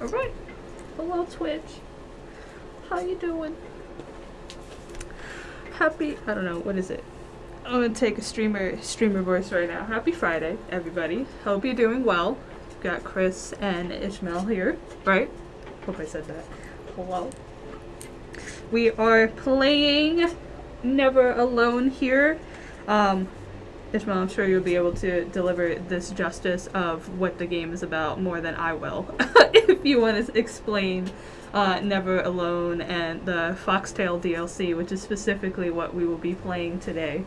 All right. Hello, Twitch. How you doing? Happy. I don't know. What is it? I'm gonna take a streamer streamer voice right now. Happy Friday, everybody. Hope you're doing well. We've Got Chris and Ishmael here, right? Hope I said that. Hello. We are playing Never Alone here. Um, Ishmael, I'm sure you'll be able to deliver this justice of what the game is about more than I will. if you want to explain uh, Never Alone and the Foxtales DLC, which is specifically what we will be playing today.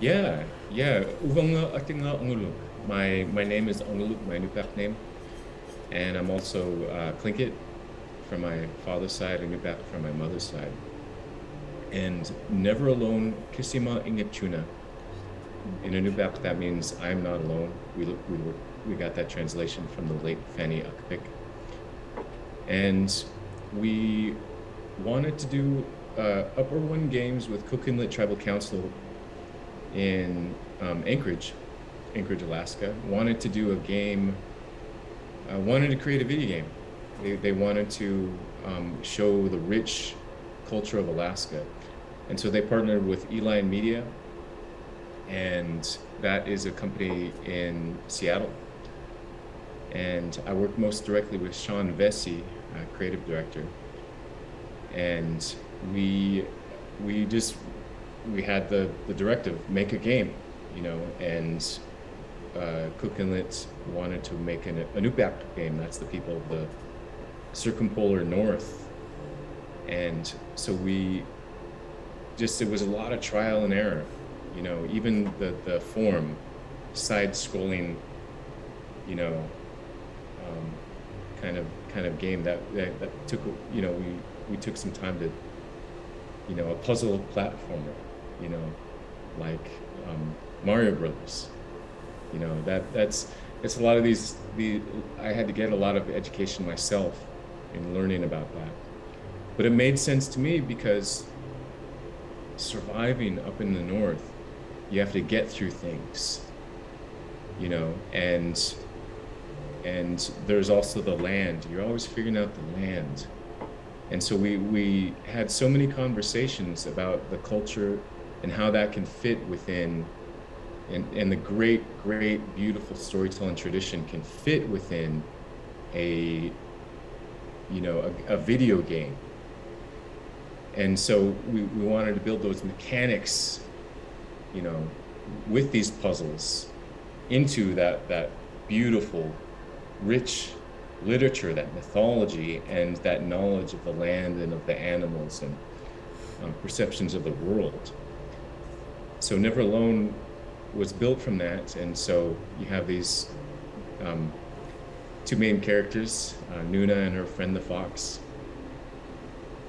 Yeah, yeah. Uvanga Atinga. My my name is Onguluk, my Nupap name. And I'm also uh, from my father's side and Nupap from my mother's side and never alone Kisima Ingitchuna. In Inupiaq, that means I'm not alone. We, we, were, we got that translation from the late Fanny Akpik. And we wanted to do uh, Upper One Games with Cook Inlet Tribal Council in um, Anchorage, Anchorage, Alaska. Wanted to do a game, uh, wanted to create a video game. They, they wanted to um, show the rich culture of Alaska and so they partnered with E-Line Media, and that is a company in Seattle. And I work most directly with Sean Vesey, creative director. And we we just we had the the directive make a game, you know, and uh, Cook Inlet wanted to make an Inupiaq game. That's the people of the circumpolar north. And so we just it was a lot of trial and error. You know, even the the form, side scrolling, you know, um, kind of kind of game that, that that took you know we we took some time to, you know, a puzzle platformer, you know, like um, Mario Brothers. You know that that's it's a lot of these the I had to get a lot of education myself in learning about that. But it made sense to me because surviving up in the north, you have to get through things, you know, and and there's also the land. You're always figuring out the land. And so we, we had so many conversations about the culture and how that can fit within and, and the great, great, beautiful storytelling tradition can fit within a, you know, a, a video game and so we, we wanted to build those mechanics, you know, with these puzzles into that, that beautiful, rich literature, that mythology, and that knowledge of the land and of the animals and um, perceptions of the world. So Never Alone was built from that, and so you have these um, two main characters, uh, Nuna and her friend the fox,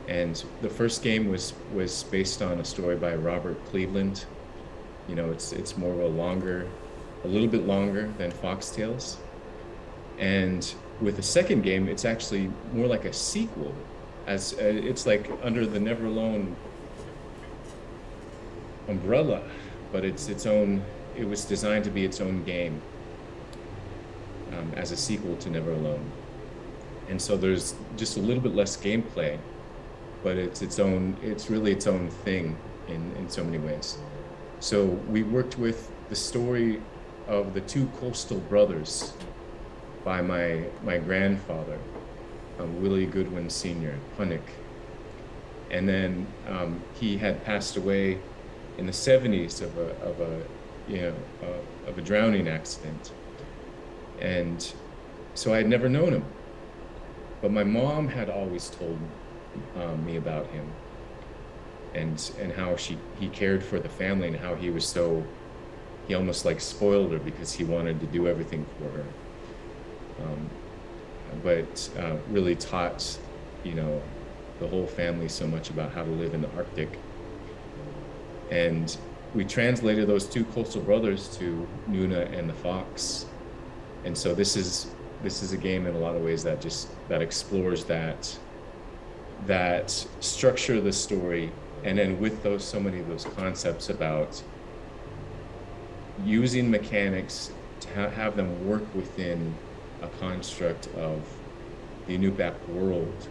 and the first game was was based on a story by Robert Cleveland. You know, it's it's more of a longer, a little bit longer than Foxtales. And with the second game, it's actually more like a sequel, as uh, it's like under the Never Alone umbrella, but it's its own. It was designed to be its own game um, as a sequel to Never Alone. And so there's just a little bit less gameplay but it's its own, it's really its own thing in, in so many ways. So we worked with the story of the two coastal brothers by my, my grandfather, um, Willie Goodwin Sr., Hunnick. And then um, he had passed away in the 70s of a, of a, you know, uh, of a drowning accident. And so I had never known him. But my mom had always told um, me about him. And and how she he cared for the family and how he was so he almost like spoiled her because he wanted to do everything for her. Um, but uh, really taught you know the whole family so much about how to live in the arctic. And we translated those two coastal brothers to nuna and the fox. And so this is this is a game in a lot of ways that just that explores that that structure the story and then with those so many of those concepts about using mechanics to ha have them work within a construct of the Inupiaq world.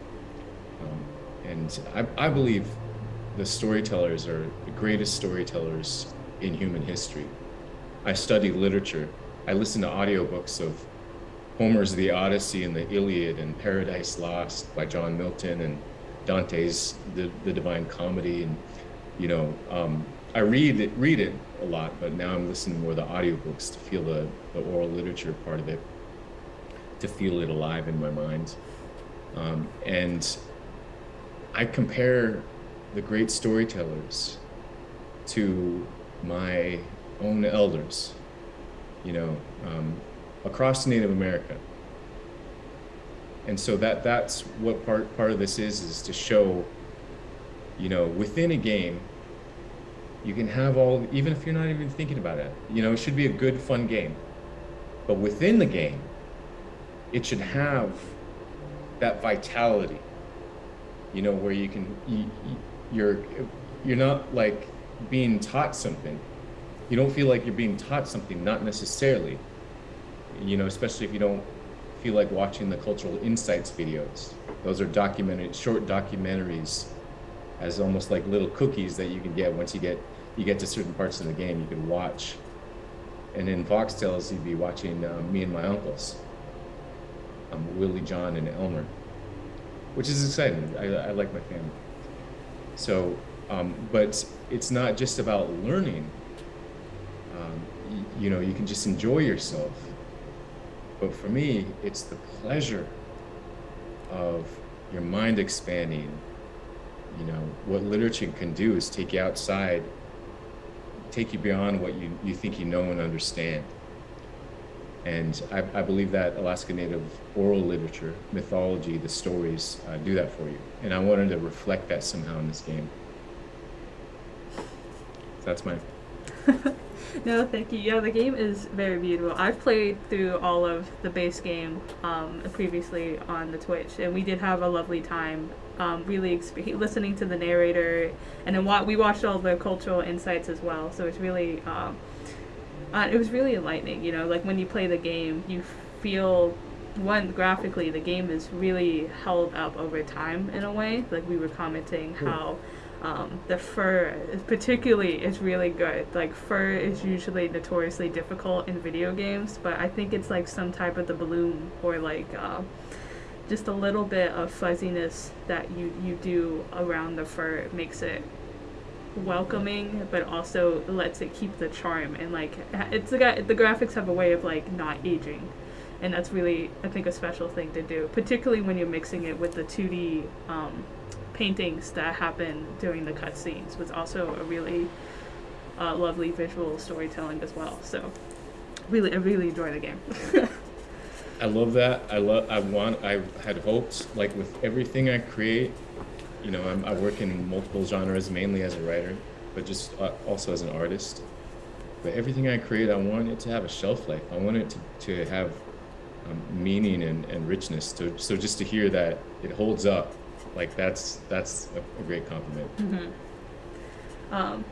Um, and I, I believe the storytellers are the greatest storytellers in human history. I study literature. I listen to audiobooks of Homer's The Odyssey and the Iliad and Paradise Lost by John Milton and Dante's The, the Divine Comedy. And, you know, um, I read it, read it a lot, but now I'm listening more to the audiobooks to feel the, the oral literature part of it, to feel it alive in my mind. Um, and I compare the great storytellers to my own elders, you know, um, across Native America. And so that that's what part part of this is is to show, you know, within a game, you can have all even if you're not even thinking about it. You know, it should be a good, fun game. But within the game, it should have that vitality. You know, where you can you, you're you're not like being taught something. You don't feel like you're being taught something, not necessarily. You know, especially if you don't feel like watching the cultural insights videos. Those are documented short documentaries as almost like little cookies that you can get once you get you get to certain parts of the game you can watch. And in Foxtales, you'd be watching um, me and my uncles, um, Willie, John, and Elmer, which is exciting. I, I like my family. So, um, but it's not just about learning. Um, you know, you can just enjoy yourself. But for me, it's the pleasure of your mind expanding. You know, what literature can do is take you outside, take you beyond what you, you think you know and understand. And I, I believe that Alaska Native oral literature, mythology, the stories uh, do that for you. And I wanted to reflect that somehow in this game. That's my. no, thank you. Yeah, the game is very beautiful. I've played through all of the base game um, previously on the Twitch, and we did have a lovely time. Um, really exp- listening to the narrator, and then wa- we watched all the cultural insights as well. So it's really, um, uh, it was really enlightening. You know, like when you play the game, you feel one graphically the game is really held up over time in a way. Like we were commenting how um, the fur, particularly, is really good. Like fur is usually notoriously difficult in video games, but I think it's like some type of the bloom or like uh, just a little bit of fuzziness that you you do around the fur makes it welcoming, but also lets it keep the charm and like it's the the graphics have a way of like not aging. And that's really, I think, a special thing to do, particularly when you're mixing it with the 2D um, paintings that happen during the cutscenes was also a really uh, lovely visual storytelling as well. So, really, I really enjoy the game. I love that. I love. I want. I had hoped, like with everything I create, you know, I'm, I work in multiple genres, mainly as a writer, but just uh, also as an artist. But everything I create, I want it to have a shelf life. I want it to, to have um, meaning and, and richness. So, so just to hear that it holds up, like that's that's a, a great compliment. hmm Um,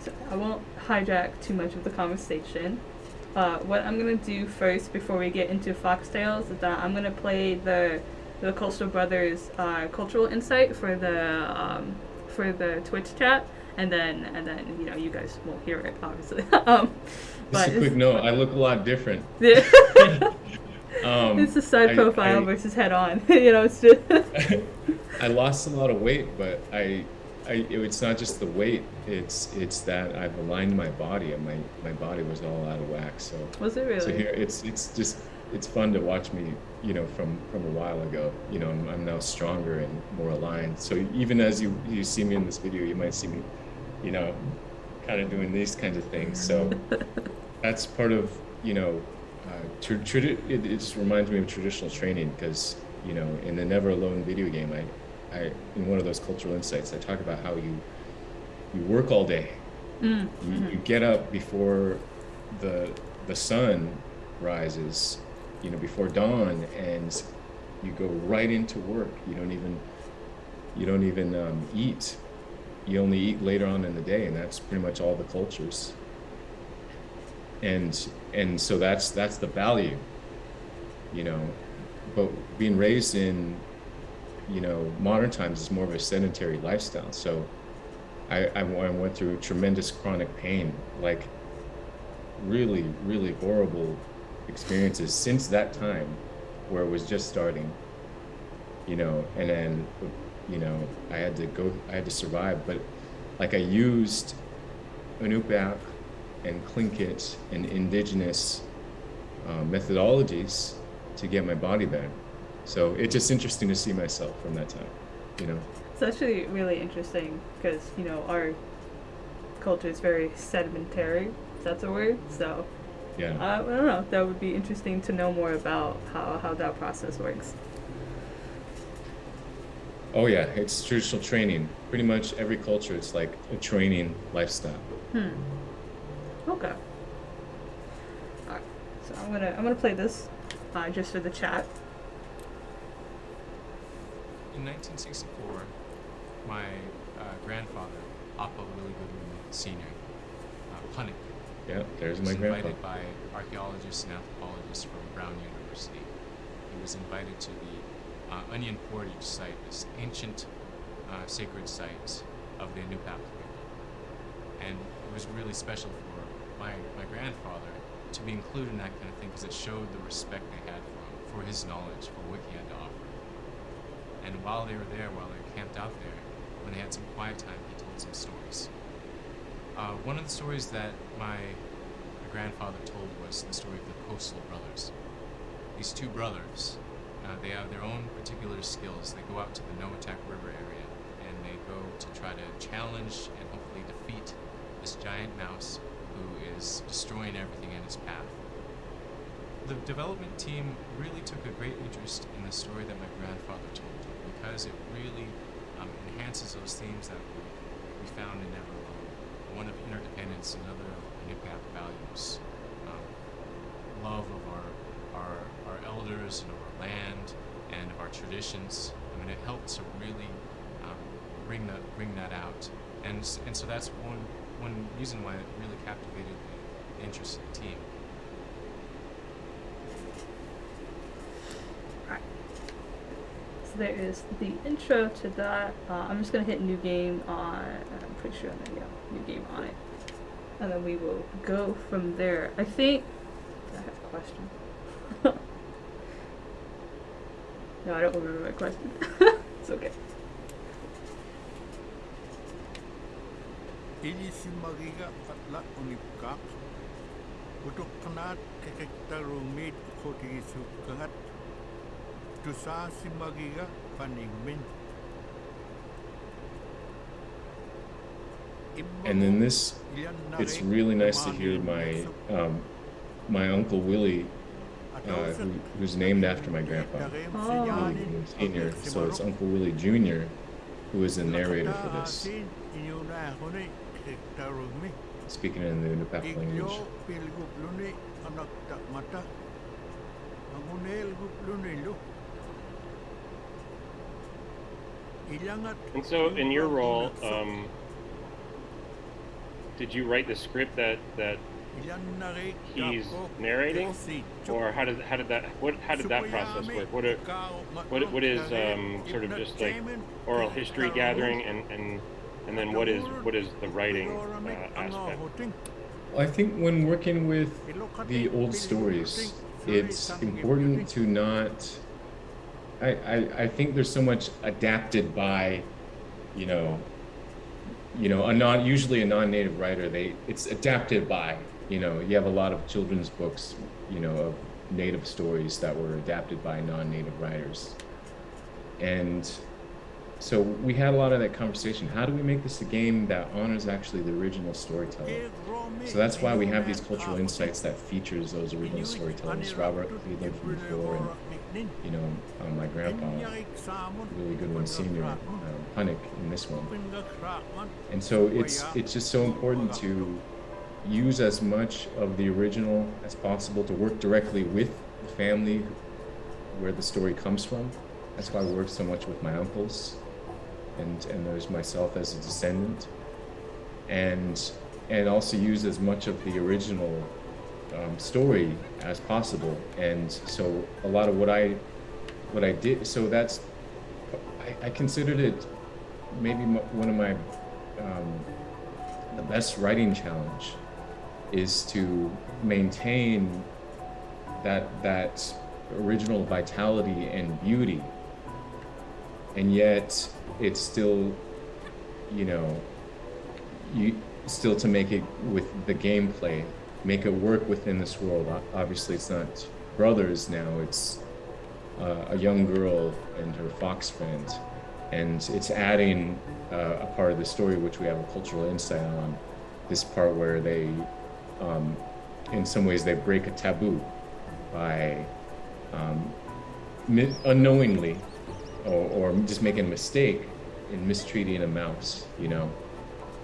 so I won't hijack too much of the conversation. Uh, what I'm gonna do first, before we get into Foxtales, is that I'm gonna play the the Coastal Brothers uh, cultural insight for the um, for the Twitch chat, and then and then you know you guys won't hear it obviously. um, Just a quick note. I look a lot different. Um, it's a side I- profile I- versus head on. you know, it's just. I lost a lot of weight, but I, I, it's not just the weight. It's it's that I've aligned my body, and my my body was all out of whack. So Was it really? so here it's it's just it's fun to watch me, you know, from from a while ago. You know, I'm, I'm now stronger and more aligned. So even as you you see me in this video, you might see me, you know, kind of doing these kinds of things. So that's part of you know, uh, tr- it, it just reminds me of traditional training because you know in the Never Alone video game, I, I in one of those cultural insights, I talk about how you you work all day. Mm, You, mhm. you get up before the the sun rises, you know, before dawn, and you go right into work. You don't even you don't even um, eat. You only eat later on in the day, and that's pretty much all the cultures. And and so that's that's the value. you know, but being raised in, you know, modern times is more of a sedentary lifestyle. So I, I went through tremendous chronic pain, like really, really horrible experiences since that time where it was just starting, you know, and then, you know, I had to go, I had to survive, but like I used Inupiaq and Tlingit and indigenous uh, methodologies to get my body back. So it's just interesting to see myself from that time, you know. It's actually really interesting because you know our culture is very sedimentary. If that's a word. So yeah, uh, I don't know. That would be interesting to know more about how how that process works. Oh yeah, it's traditional training. Pretty much every culture, it's like a training lifestyle. Hmm. Okay. Alright. So I'm gonna I'm gonna play this, uh, just for the chat. In 1964, my uh, grandfather, Appa Willie Goodwin Sr., uh, Punnik, Yeah, there's was my grandpa. invited by archaeologists and anthropologists from Brown University. He was invited to the uh, Onion Portage site, this ancient uh, sacred site of the Inupiaq people. And it was really special for my, my grandfather to be included in that kind of thing because it showed the respect they had for him, for his knowledge, for what he had to offer. And while they were there, while they were camped out there, when they had some quiet time, he told some stories. Uh, one of the stories that my, my grandfather told was the story of the Coastal Brothers. These two brothers, uh, they have their own particular skills. They go out to the Noatak River area and they go to try to challenge and hopefully defeat this giant mouse is destroying everything in his path. The development team really took a great interest in the story that my grandfather told because it really um, enhances those themes that we, found in Never Alone. One of interdependence, another of impact values, um, love of our, our, our elders and of our land and of our traditions. I mean, it helped to really um, bring that bring that out, and and so that's one one reason why it really captivated the interest of the team. So there is the intro to that. Uh, I'm just gonna hit new game on. I'm pretty sure I'm gonna yeah, new game on it, and then we will go from there. I think I have a question. no, I don't remember my question. it's okay. Ili si magiga atla unipka. Untuk kenat kekekta rumit koti isu kengat. Tusa si magiga paning min. And then this, it's really nice to hear my um, my uncle Willie, uh, who, who's named after my grandpa, Oh. Senior. So it's Uncle Willie Junior, who is the narrator for this, speaking in the Inupiaq language. Iglo pilgup luni anak tak mata. Angunel gup luni lu. Ilangat And so, in your role, um, did you write the script that that he's narrating, or how did how did that what how did that process work? What are, what what is um, sort of just like oral history gathering, and and and then what is what is the writing uh, aspect? I think when working with the old stories, it's important to not. I, I, I think there's so much adapted by, you know, you know, a non usually a non-native writer. They it's adapted by, you know, you have a lot of children's books, you know, of native stories that were adapted by non-native writers, and so we had a lot of that conversation. How do we make this a game that honors actually the original storyteller? So that's why we have these cultural insights that features those original storytellers, Robert Lee from before, and you know, um, my grandpa, Willie Goodwin, Sr., um, Punnik in this one. And so it's it's just so important to use as much of the original as possible to work directly with the family where the story comes from. That's why I work so much with my uncles, and and there's myself as a descendant, and and also use as much of the original um, story as possible. And so a lot of what I what I did, so that's I, I considered it maybe one of my um, the best writing challenge is to maintain that that original vitality and beauty and yet it's still you know you still to make it with the gameplay make it work within this world. Obviously it's not brothers now it's uh, a young girl and her fox friend. And it's adding uh, a part of the story which we have a cultural insight on this part where they um, in some ways they break a taboo by um, unknowingly or, or, just making a mistake in mistreating a mouse you know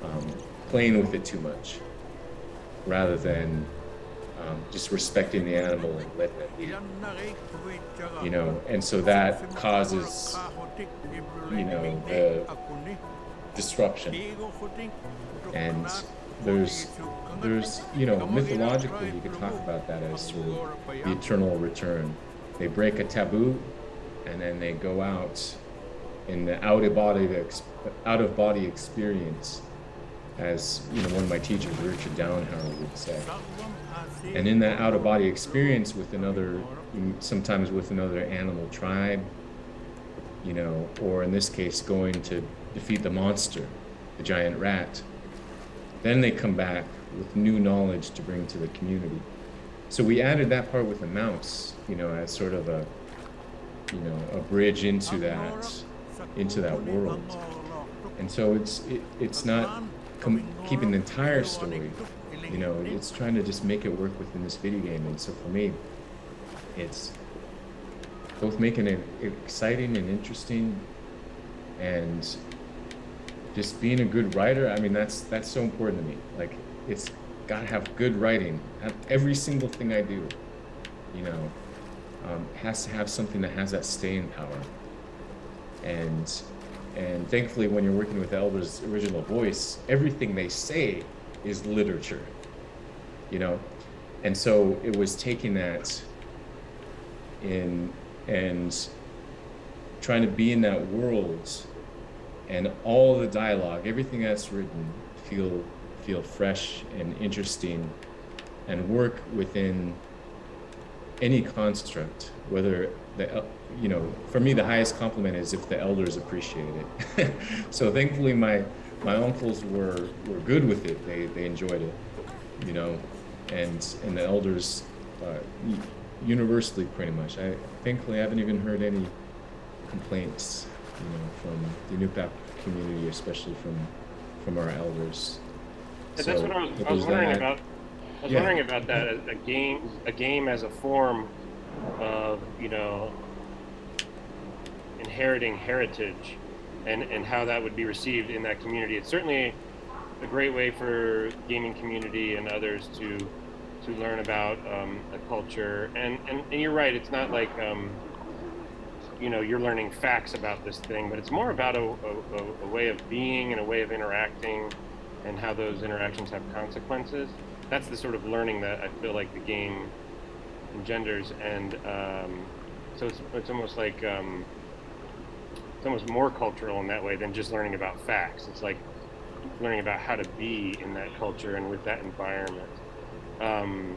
um, playing with it too much rather than um, just respecting the animal and letting it be you know? And so that causes you know the disruption. And there's there's you know mythologically you could talk about that as sort of the eternal return. They break a taboo and then they go out in the out of body out of body experience as you know one of my teachers Richard Dauenhauer would say. And in that out of body experience with another sometimes with another animal tribe you know or in this case going to defeat the monster the giant rat then they come back with new knowledge to bring to the community. So we added that part with the mouse you know as sort of a you know a bridge into that into that world. and so it's it, it's not keeping the entire story you know it's trying to just make it work within this video game. And so for me it's both making it exciting and interesting and just being a good writer. I mean that's that's so important to me. Like it's got to have good writing. Every single thing i do you know um, has to have something that has that staying power. And and thankfully when you're working with elders original voice everything they say is literature you know? And so it was taking that in and trying to be in that world and all the dialogue everything that's written feel feel fresh and interesting and work within any construct whether the you know for me the highest compliment is if the elders appreciate it so thankfully my my uncles were were good with it they they enjoyed it you know and and the elders uh, universally pretty much. I thankfully I haven't even heard any complaints, you know, from the Inupiaq community, especially from from our elders. Yeah, so that's what I was, I was wondering about. I was yeah. wondering about that a game, a game as a form of you know inheriting heritage, and and how that would be received in that community. It's certainly a great way for gaming community and others to to learn about um, a culture. And, and, and you're right, it's not like, um, you know, you're learning facts about this thing, but it's more about a, a, a, way of being and a way of interacting and how those interactions have consequences. That's the sort of learning that I feel like the game engenders. And um, so it's, it's almost like, um, it's almost more cultural in that way than just learning about facts. It's like learning about how to be in that culture and with that environment. Um,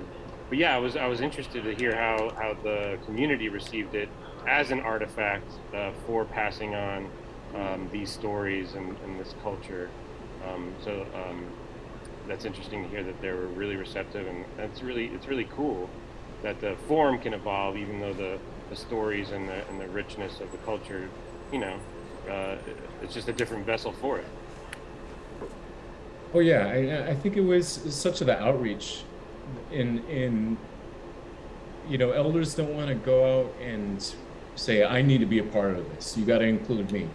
but yeah, I was I was interested to hear how how the community received it as an artifact uh, for passing on um, these stories and, and this culture. Um, so um, that's interesting to hear that they were really receptive, and that's really it's really cool that the form can evolve, even though the, the stories and the and the richness of the culture, you know, uh, it's just a different vessel for it. Oh yeah, I, I think it was such the outreach in in you know elders don't want to go out and say i need to be a part of this you got to include me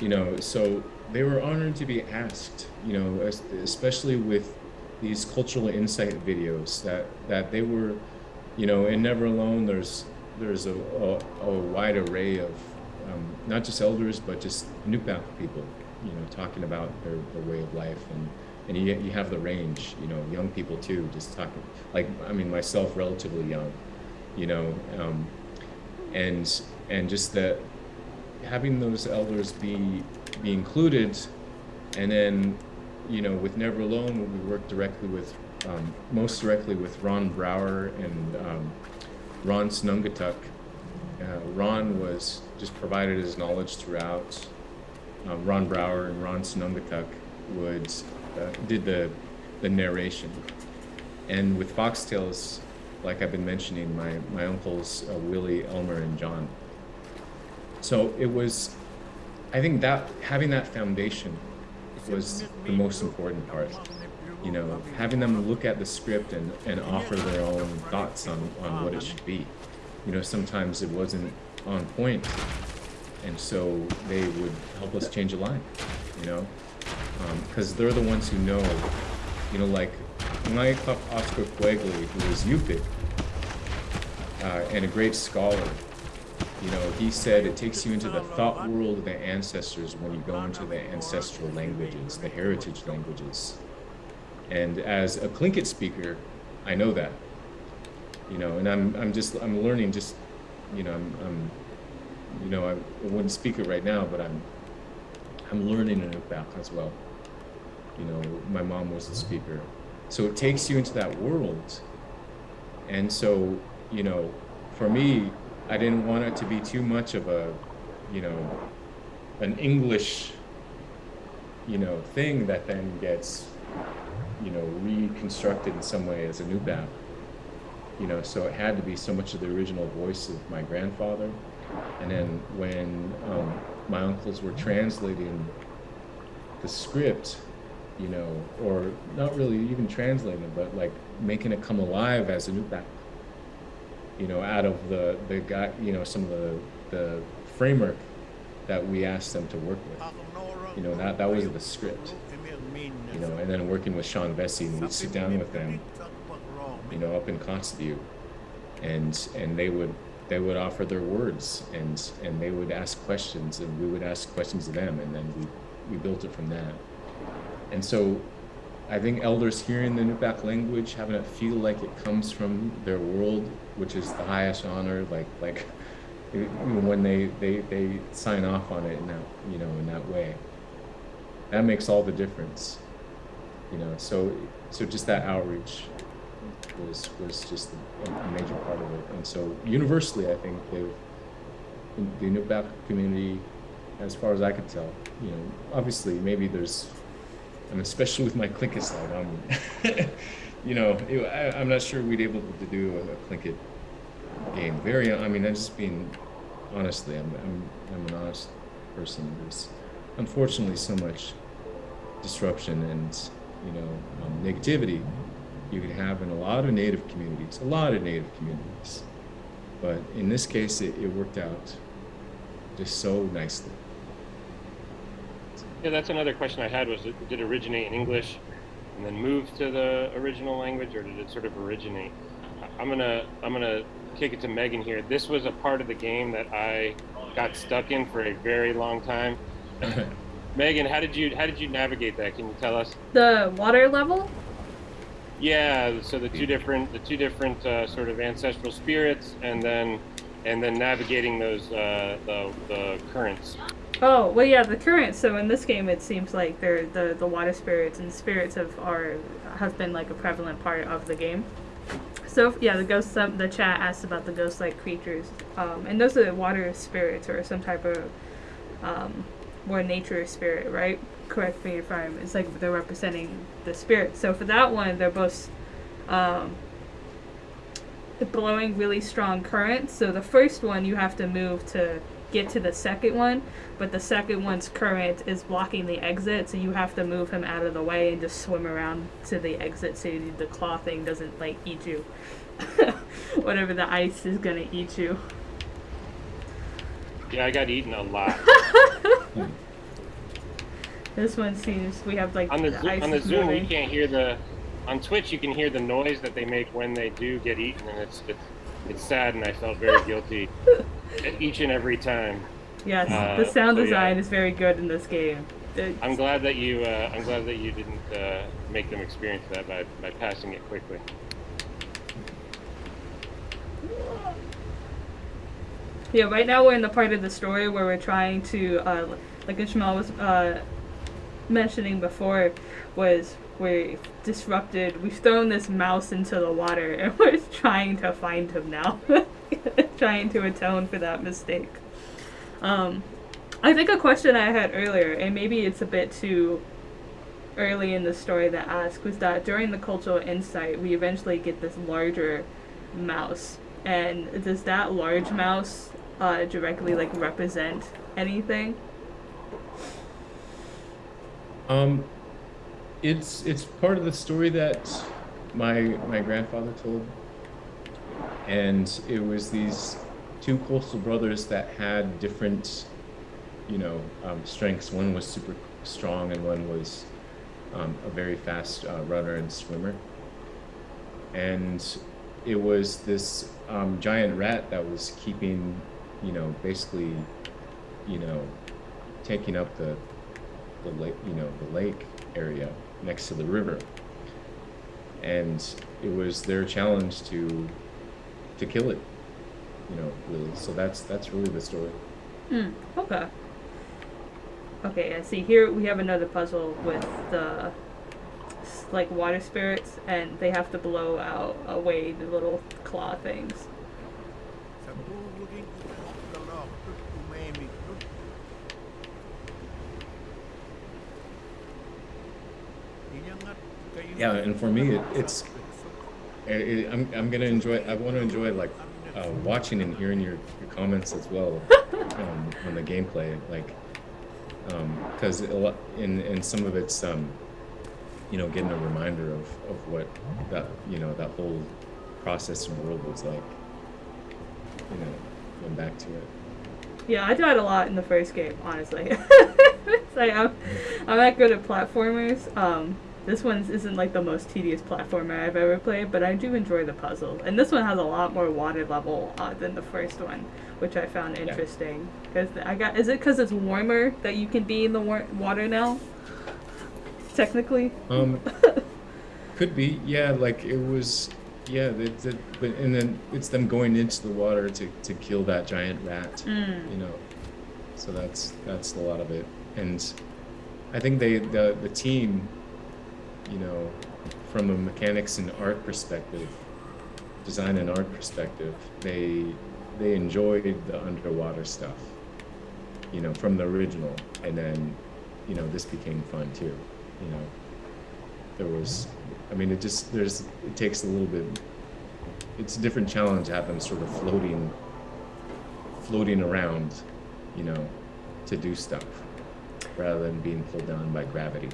you know so they were honored to be asked you know especially with these cultural insight videos that that they were you know in never alone there's there's a, a, a wide array of um, not just elders but just Inupiaq people you know talking about their, their way of life and and you you have the range. You know, young people too, just talking like I mean myself, relatively young. You know, um, and and just that having those elders be be included, and then you know with Never Alone we work directly with um, most directly with Ron Brower and um, Ron Snungatuk. Uh, Ron was just provided his knowledge throughout. Uh, Ron Brower and Ron Snungatuk would uh, did the the narration, and with Foxtales, like I've been mentioning, my my uncles uh, Willie, Elmer, and John. So it was, I think that having that foundation was the most important part you know, having them look at the script and, and offer their own thoughts on, on what it should be. You know, sometimes it wasn't on point, and so they would help us change a line, you know, because um, they're the ones who know, you know, like my Oscar Kawagley, who is Yupik, uh, and a great scholar, you know, he said it takes you into the thought world of the ancestors when you go into the ancestral languages, the heritage languages. And as a Tlingit speaker, I know that, you know, and I'm, I'm just, I'm learning just, you know, I'm, I'm you know, I wouldn't speak it right now, but I'm, I'm learning it about as well. You know, my mom was a speaker. So it takes you into that world. And so, you know, for me, I didn't want it to be too much of a, you know, an English, you know, thing that then gets you know, reconstructed in some way as a Inupiaq. You know, so it had to be so much of the original voice of my grandfather. And then when um, my uncles were translating the script, you know, or not really even translating but like making it come alive as a new Nupiaq. You know, out of the the guy, you know, some of the the framework that we asked them to work with. You know, that that was the script you know, and then working with Sean Vesey, and we'd sit down with them, you know, up in Kotzebue, and and they would they would offer their words, and and they would ask questions, and we would ask questions of them, and then we we built it from that. And so, I think elders hearing the Inupiaq language, having it feel like it comes from their world, which is the highest honor, like like when they they they sign off on it in that you know in that way. That makes all the difference you know so so just that outreach was was just a, major part of it. And so universally i think they've the Inupiaq community as far as i could tell you know obviously maybe there's and especially with my Tlingit side um you know I, am not sure we'd able to do a, a Tlingit game very i mean i'm just being honestly i'm i'm, I'm an honest person there's unfortunately so much disruption and you know um, negativity you could have in a lot of native communities, a lot of native communities. But in this case, it, it worked out just so nicely. Yeah, that's another question I had was did it originate in English and then move to the original language or did it sort of originate? I'm gonna I'm gonna kick it to Megan here. This was a part of the game that I got stuck in for a very long time. Megan, how did you how did you navigate that? Can you tell us? The water level. Yeah, so the two different the two different uh, sort of ancestral spirits, and then and then navigating those uh, the the currents. Oh well, yeah, the currents. So in this game, it seems like they're the the water spirits and spirits of are have been like a prevalent part of the game. So yeah, the ghost the chat asked about the ghost-like creatures, um, and those are the water spirits or some type of um, more nature spirit, right? Correct me if I'm. It's like they're representing the spirit. So for that one, they're both um, blowing really strong currents. So the first one you have to move to get to the second one, but the second one's current is blocking the exit, so you have to move him out of the way and just swim around to the exit so the claw thing doesn't like eat you. Whatever the ice is gonna eat you. Yeah, I got eaten a lot. this one seems we have like on the, the on the Zoom moving. you can't hear the on Twitch you can hear the noise that they make when they do get eaten, and it's it's it's sad, and I felt very guilty each and every time. Yes, uh, the sound so design yeah. is very good in this game. I'm glad that you. Uh, I'm glad that you didn't uh, make them experience that by by passing it quickly. Yeah, right now we're in the part of the story where we're trying to, uh, like Ishmael was uh, mentioning before, was we disrupted. We've thrown this mouse into the water, and we're trying to find him now, trying to atone for that mistake. Um, I think a question I had earlier, and maybe it's a bit too early in the story to ask, was that during the cultural insight, we eventually get this larger mouse. And does that large mouse uh, directly like represent anything? Um, it's it's part of the story that my my grandfather told, and it was these two coastal brothers that had different, you know, um, strengths. One was super strong, and one was um, a very fast uh, runner and swimmer. And it was this um, giant rat that was keeping, you know, basically, you know, taking up the the lake, you know, the lake area next to the river. And it was their challenge to to kill it, you know, really. So that's that's really the story. Hmm. Okay. Okay. I see. Here we have another puzzle with the like water spirits, and they have to blow out away the little claw things. Yeah, and for me, it, it's it, I'm I'm gonna enjoy. I want to enjoy like uh, watching and hearing your, your comments as well um, on the gameplay, like because um, in in some of it's um, you know getting a reminder of, of what that you know that whole process and world was like. You know, going back to it. Yeah, I died a lot in the first game, honestly. it's like I'm, I'm not good at platformers. Um, this one isn't like the most tedious platformer I've ever played, but I do enjoy the puzzle. And this one has a lot more water level uh, than the first one, which I found interesting. Because I got, is it because it's warmer that you can be in the war- water now? Technically. Um, could be. Yeah, like it was. Yeah, the, the, but and then it's them going into the water to, to kill that giant rat. Mm. You know, so that's that's a lot of it. And I think they the the team you know, from a mechanics and art perspective, design and art perspective, they they enjoyed the underwater stuff, you know, from the original, and then, you know, this became fun too, you know. There was, I mean, it just there's it takes a little bit. It's a different challenge to have them sort of floating, floating around, you know, to do stuff, rather than being pulled down by gravity.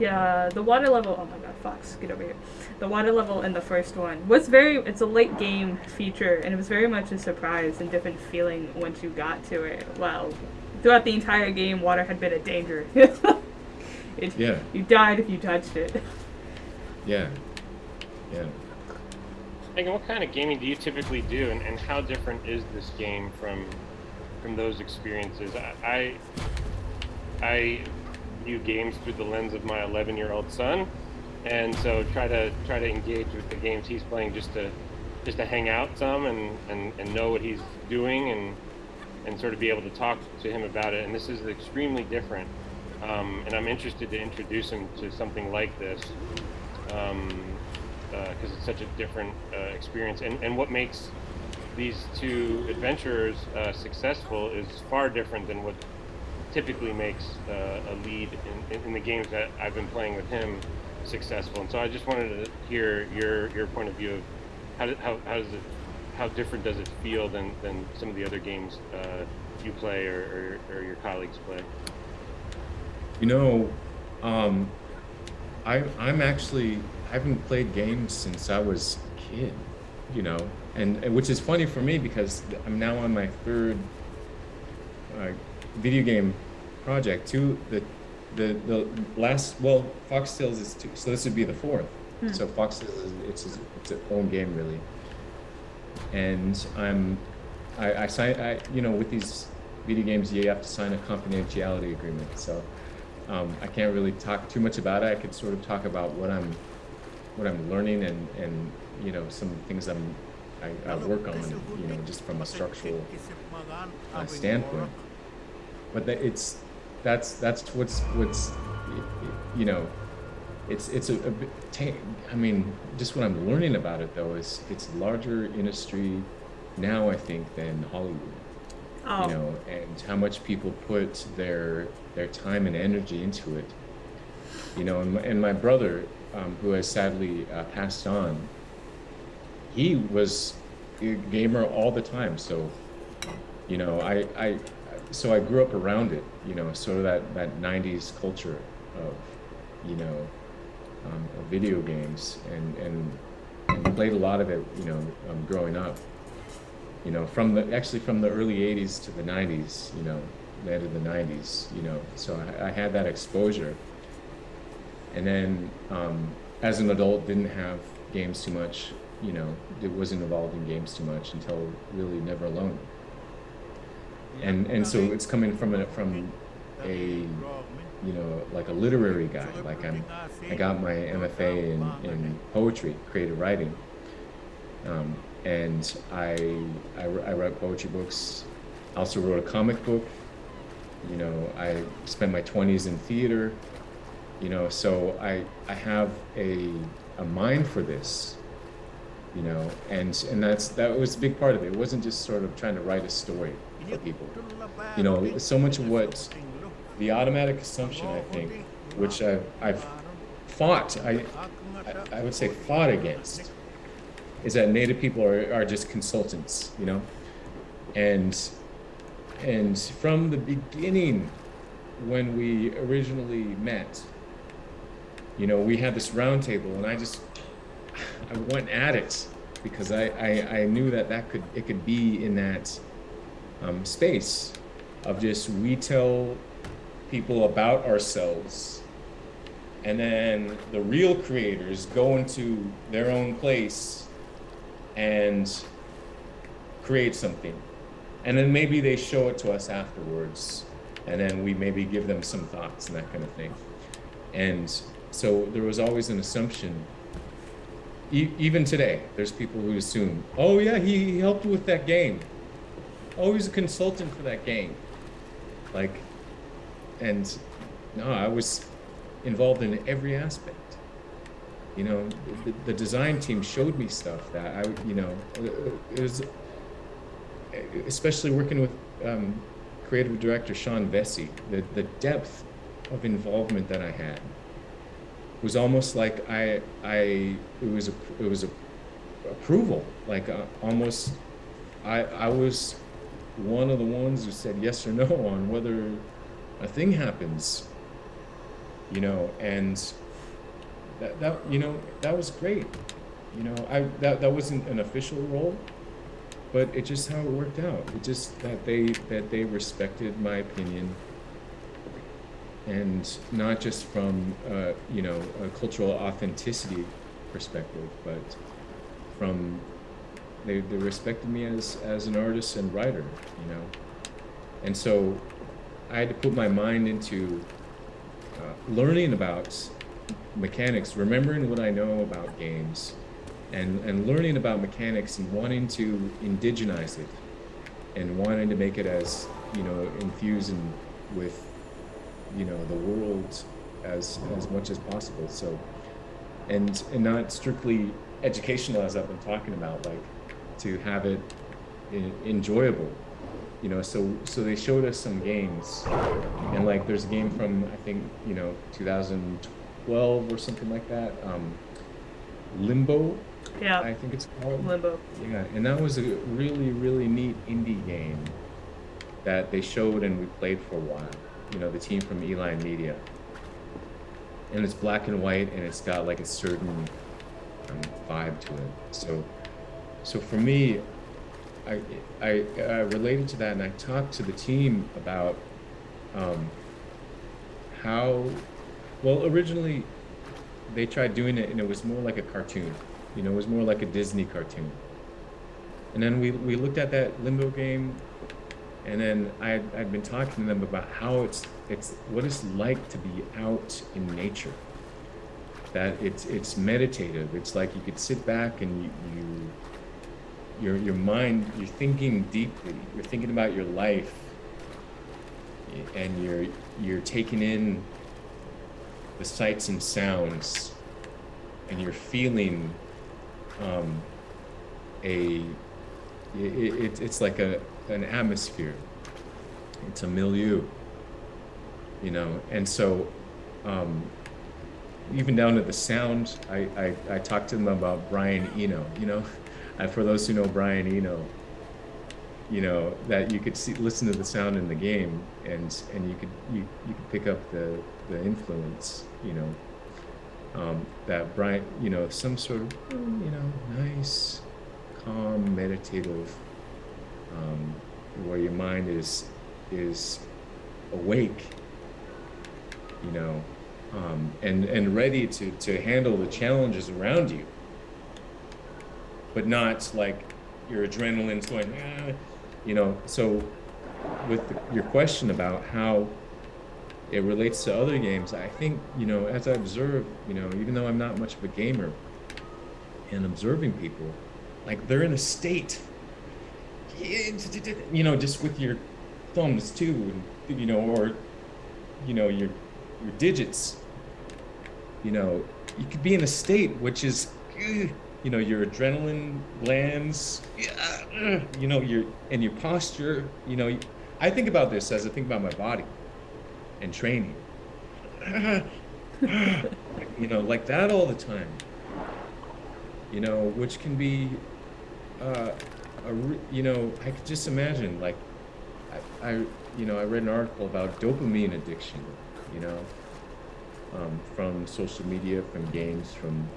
Yeah, the water level. Oh my god, Fox, get over here. The water level in the first one was very. It's a late game feature, and it was very much a surprise and different feeling once you got to it. Well, throughout the entire game, water had been a danger. it, yeah. You died if you touched it. Yeah. Yeah. Megan, what kind of gaming do you typically do, and, and how different is this game from from those experiences? I, I, I view games through the lens of my 11 year old son. And so try to try to engage with the games he's playing just to just to hang out some and, and, and know what he's doing and and sort of be able to talk to him about it. And this is extremely different. Um, and I'm interested to introduce him to something like this because um, uh, it's such a different uh, experience. And, and what makes these two adventurers uh, successful is far different than what typically makes uh, a lead in, in, the games that I've been playing with him successful. And so I just wanted to hear your your point of view of how do, how, how does it how different does it feel than, than some of the other games uh, you play or, or, or, your colleagues play? You know, um, I I'm actually I haven't played games since I was a kid. You know, and, and which is funny for me because I'm now on my third uh, video game project. Two, the the the last well, Foxtales is two, so this would be the fourth. Hmm. So Foxtales is it's it's its own game really. And I'm, I I sign I you know with these video games you have to sign a confidentiality agreement. So um, I can't really talk too much about it. I could sort of talk about what I'm what I'm learning and and you know some things I'm I, I work on you know just from a structural uh, standpoint. But that it's that's that's what's what's you know it's it's a, a bit I mean just what I'm learning about it though is it's a larger industry now I think than Hollywood. Oh. You know, and how much people put their their time and energy into it. You know, and my, and my brother, um, who has sadly uh, passed on, he was a gamer all the time. So, you know, I, I, so I grew up around it. You know, sort of that that '90s culture of, you know, um, of video games, and and and played a lot of it. You know, um, growing up. You know, from the actually from the early '80s to the '90s. You know, in the 90s, you know, so I, I had that exposure. And then um, as an adult, didn't have games too much, you know, it wasn't involved in games too much until really Never Alone. And, and so it's coming from a, from a, you know, like a literary guy, like I'm, I got my MFA in, in poetry, creative writing. Um, and I, I, I write poetry books. I also wrote a comic book you know, I spent my 20s in theater, you know, so I, I have a, a mind for this, you know, and, and that's, that was a big part of it. It wasn't just sort of trying to write a story for people. You know, so much of what the automatic assumption, I think, which I've, I've fought, I, I would say fought against, is that Native people are, are just consultants, you know? And and from the beginning, when we originally met, you know, we had this roundtable, and I just I went at it because I, I, I knew that that could it could be in that um, space of just we tell people about ourselves and then the real creators go into their own place and create something. And then maybe they show it to us afterwards and then we maybe give them some thoughts and that kind of thing. And so there was always an assumption e even today there's people who assume oh yeah he, he helped with that game he's a consultant for that game like and no i was involved in every aspect. You know the, the design team showed me stuff that i you know it was especially working with um, creative director Sean Vesce, the, the depth of involvement that I had was almost like I, I, it was a, it was a approval, like uh, almost, I, I was one of the ones who said yes or no on whether a thing happens, you know, and that, that, you know, that was great. You know, I, that, that wasn't an official role, but it just how it worked out. It just that they that they respected my opinion, and not just from uh, you know a cultural authenticity perspective, but from they, they respected me as as an artist and writer, you know, and so I had to put my mind into uh, learning about mechanics, remembering what I know about games, and, and learning about mechanics and wanting to indigenize it and wanting to make it as, you know, infused in, with, you know, the world as, as much as possible. So, and, and not strictly educational as I've been talking about, like to have it enjoyable you know so so they showed us some games and like there's a game from i think you know 2012 or something like that um limbo yeah. I think it's called. Limbo. Yeah, and that was a really, really neat indie game that they showed and we played for a while. You know, the team from E-Line Media. And it's black and white and it's got like a certain um, vibe to it. So, so for me, I, I, I related to that and I talked to the team about um, how, well, originally they tried doing it and it was more like a cartoon. You know, it was more like a Disney cartoon. And then we, we looked at that Limbo game And then I I'd been talking to them about how it's it's what it's like to be out in nature. That it's it's meditative. It's like you could sit back and you, you your your mind you're thinking deeply. You're thinking about your life, and you're you're taking in the sights and sounds, and you're feeling um, a it, it, it's like a an atmosphere. It's a milieu, you know, and so um, even down to the sound. I, I I talked to them about Brian Eno, you know, for those who know Brian Eno, you know that you could see listen to the sound in the game, and and you could you you could pick up the the influence, you know. Um, that Brian, you know, some sort of, you know, nice, calm, meditative um, where your mind is is awake, you know, um, and and ready to to handle the challenges around you, but not like your adrenaline's going, ah, you know. So, with the, your question about how it relates to other games, I think you know, as I observe, you know, even though I'm not much of a gamer, and observing people, like they're in a state you know, just with your thumbs too, and, you know, or, you know, your, your digits, you know, you could be in a state which is, you know, your adrenaline glands, you know, your, and your posture, you know, I think about this as I think about my body and training. you know, like that all the time. You know, which can be uh, a, you know, I could just imagine, like, I, I, you know, I read an article about dopamine addiction, you know, um, from social media, from games, from,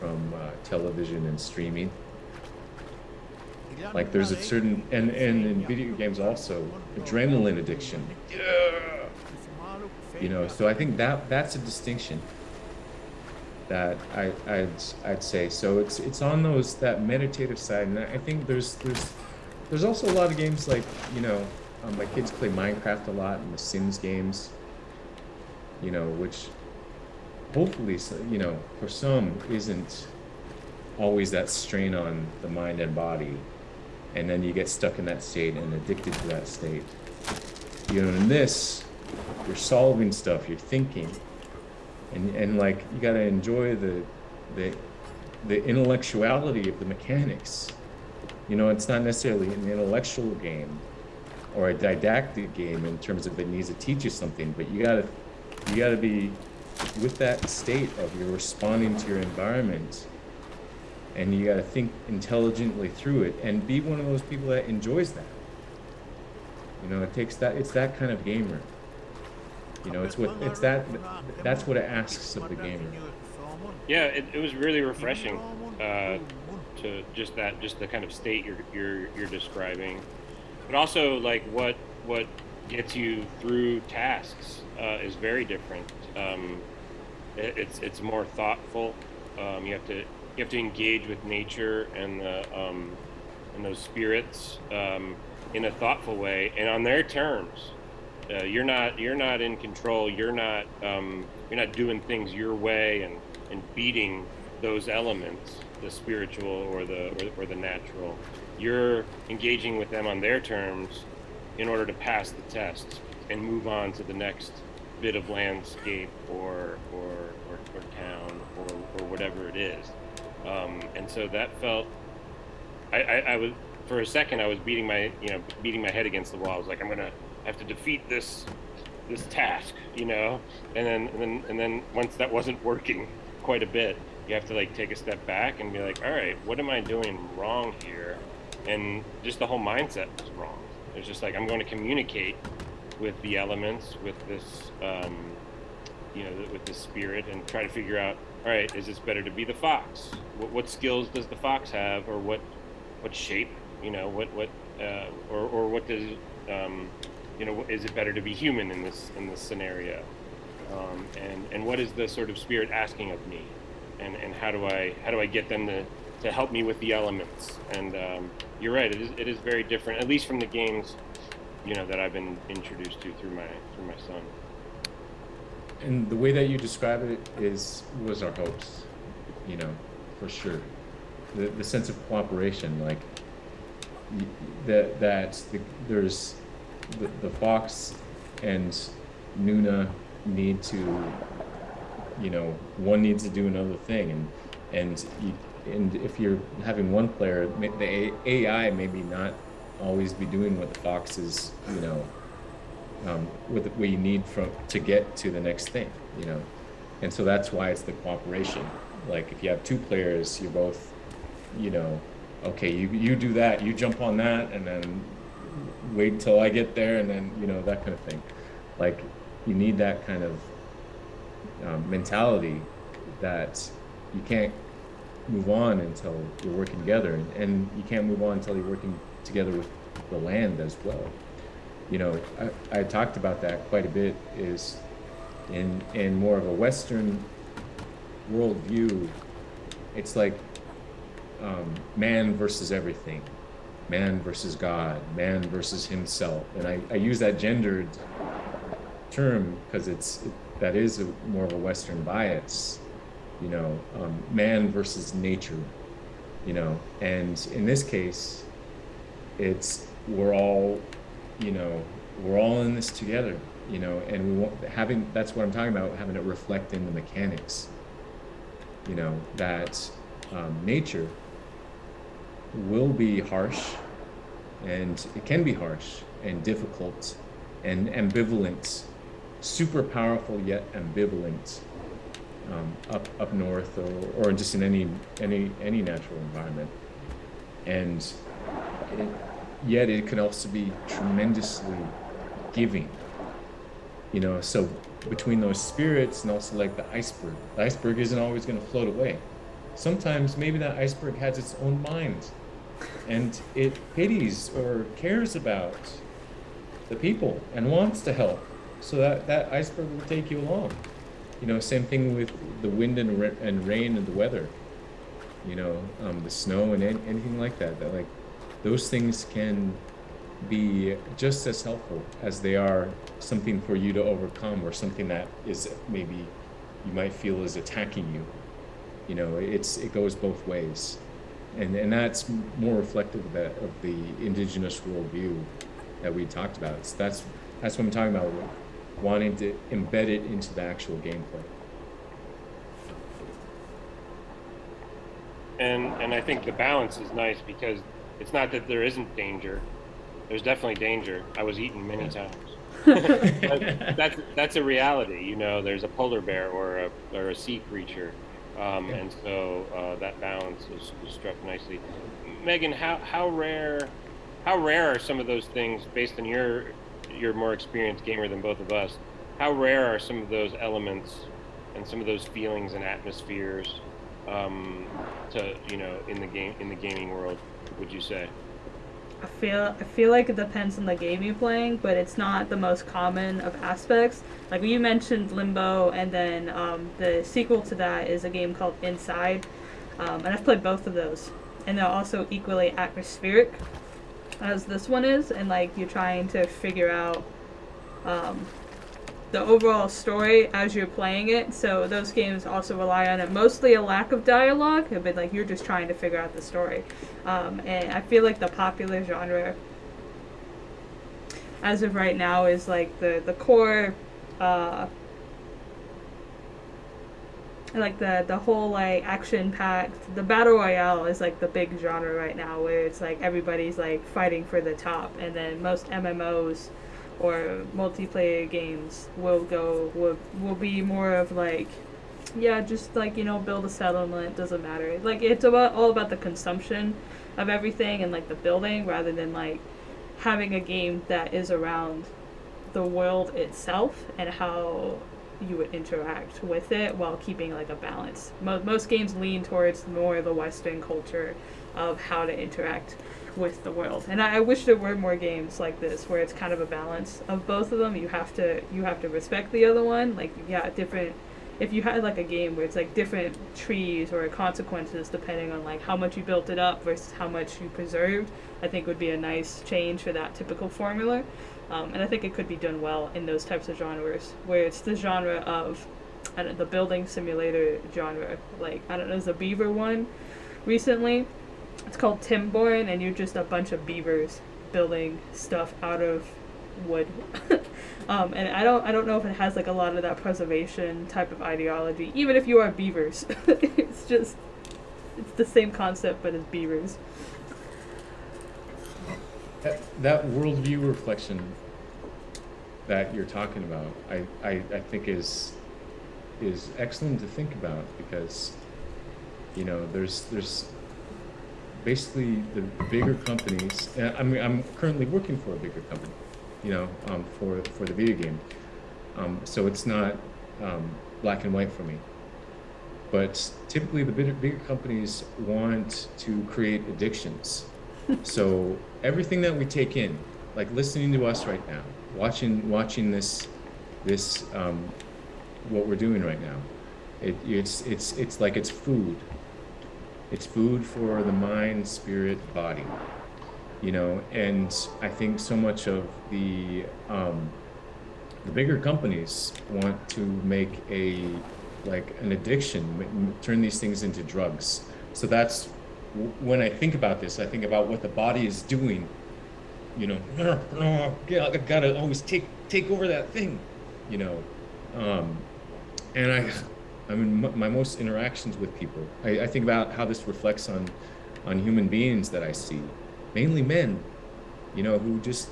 from uh, television and streaming. Like there's a certain, and, and in video games also, adrenaline addiction. Yeah. You know, so I think that that's a distinction that I, I'd, I'd say. So it's it's on those that meditative side, and I think there's there's there's also a lot of games like you know um, my kids play Minecraft a lot and the Sims games. You know, which hopefully you know for some isn't always that strain on the mind and body, and then you get stuck in that state and addicted to that state. You know, in this, you're solving stuff, you're thinking and and like you got to enjoy the the the intellectuality of the mechanics. You know, it's not necessarily an intellectual game or a didactic game in terms of it needs to teach you something, but you gotta you gotta be with that state of you're responding to your environment and you gotta think intelligently through it and be one of those people that enjoys that. You know, it takes that it's that kind of gamer. You know, it's what it's that that's what it asks of the gamer. Yeah, it, it was really refreshing uh, to just that just the kind of state you're you're you're describing, but also like what what gets you through tasks uh, is very different. Um, it, it's it's more thoughtful. Um, you have to you have to engage with nature and the um, and those spirits um, in a thoughtful way and on their terms. Uh, you're not you're not in control. You're not um, you're not doing things your way and and beating those elements, the spiritual or the or, or the natural. You're engaging with them on their terms in order to pass the test and move on to the next bit of landscape or or or, or town or, or whatever it is. Um, and so that felt I, I, I was for a second I was beating my you know beating my head against the wall. I was like I'm gonna have to defeat this this task, you know, and then and then and then once that wasn't working quite a bit, you have to like take a step back and be like, all right, what am I doing wrong here? And just the whole mindset was wrong. It's just like I'm going to communicate with the elements, with this, um, you know, with the spirit, and try to figure out, all right, is this better to be the fox? What, what skills does the fox have, or what what shape, you know, what what uh, or or what does um, you know, is it better to be human in this in this scenario? Um, and and what is the sort of spirit asking of me? And and how do I how do I get them to to help me with the elements? And um, you're right, it is it is very different, at least from the games you know, that I've been introduced to through my through my son. And the way that you describe it is was our hopes, you know, for sure. The the sense of cooperation, like that that the, there's the, the fox and Nuna need to, you know, one needs to do another thing, and and you, and if you're having one player, the AI maybe not always be doing what the fox is, you know, um, what, you need from to get to the next thing, you know, and so that's why it's the cooperation. Like if you have two players, you're both, you know, okay, you you do that, you jump on that, and then wait until I get there, and then you know that kind of thing. Like you need that kind of um, mentality that you can't move on until you're working together, and, and you can't move on until you're working together with the land as well. You know, I, I talked about that quite a bit. Is in in more of a Western worldview, it's like um, man versus everything, man versus God, man versus himself, and I, I use that gendered term because it's it, that is a, more of a Western bias. You know, um, man versus nature. You know, and in this case, it's we're all, you know, we're all in this together. You know, and we want having that's what I'm talking about having it reflect in the mechanics. You know that um, nature will be harsh, and it can be harsh and difficult and ambivalent super powerful yet ambivalent um, up up north or, or just in any any any natural environment and it, yet it can also be tremendously giving you know so between those spirits and also like the iceberg the iceberg isn't always going to float away sometimes maybe that iceberg has its own mind and it pities or cares about the people and wants to help so that, that iceberg will take you along. You know, same thing with the wind and, and rain and the weather. You know, um, the snow and anything like that. That like those things can be just as helpful as they are something for you to overcome or something that is maybe you might feel is attacking you. You know, it's it goes both ways, and and that's more reflective of, that, of the indigenous worldview that we talked about. So that's that's what I'm talking about wanting to embed it into the actual gameplay. And and I think the balance is nice because it's not that there isn't danger. There's definitely danger. I was eaten many times. that's that's a reality. You know, there's a polar bear or a or a sea creature, um, yeah. and so uh, that balance is, is struck nicely. Megan, how how rare how rare are some of those things based on your you're a more experienced gamer than both of us. How rare are some of those elements and some of those feelings and atmospheres um, to you know in the game in the gaming world? Would you say? I feel I feel like it depends on the game you're playing, but it's not the most common of aspects. Like you mentioned Limbo, and then um, the sequel to that is a game called Inside, um, and I've played both of those, and they're also equally atmospheric as this one is, and like you're trying to figure out um, the overall story as you're playing it. So those games also rely on it mostly a lack of dialogue, but like you're just trying to figure out the story. Um, and I feel like the popular genre as of right now is like the the core uh, like the the whole like action packed the battle royale is like the big genre right now where it's like everybody's like fighting for the top and then most mmos or multiplayer games will go will, will be more of like yeah just like you know build a settlement doesn't matter. Like it's about all about the consumption of everything and like the building rather than like having a game that is around the world itself and how you would interact with it while keeping like a balance. Mo- most games lean towards more the Western culture of how to interact with the world, and I, I wish there were more games like this where it's kind of a balance of both of them. You have to you have to respect the other one. Like yeah, different if you had like a game where it's like different trees or consequences depending on like how much you built it up versus how much you preserved, I think would be a nice change for that typical formula. Um, and I think it could be done well in those types of genres where it's the genre of I don't, the building simulator genre. Like I don't know, there's a beaver one recently. It's called Timberborn, and you're just a bunch of beavers building stuff out of wood. um, and I don't I don't know if it has like a lot of that preservation type of ideology. Even if you are beavers, it's just it's the same concept but as beavers. That, that worldview reflection that you're talking about, I, I, I think is is excellent to think about because you know there's there's basically the bigger companies. I mean, I'm currently working for a bigger company, you know, um, for for the video game. Um, so it's not um, black and white for me. But typically, the bigger, bigger companies want to create addictions. so everything that we take in, like listening to us right now, watching watching this this um, what we're doing right now, it, it's it's it's like it's food it's food for the mind, spirit, body. You know, and I think so much of the um, the bigger companies want to make a like an addiction, turn these things into drugs. So that's when I think about this, I think about what the body is doing. You know, I gotta always take take over that thing. You know, um, and I I mean, my most interactions with people. I, I, think about how this reflects on, on human beings that I see, mainly men, you know, who just,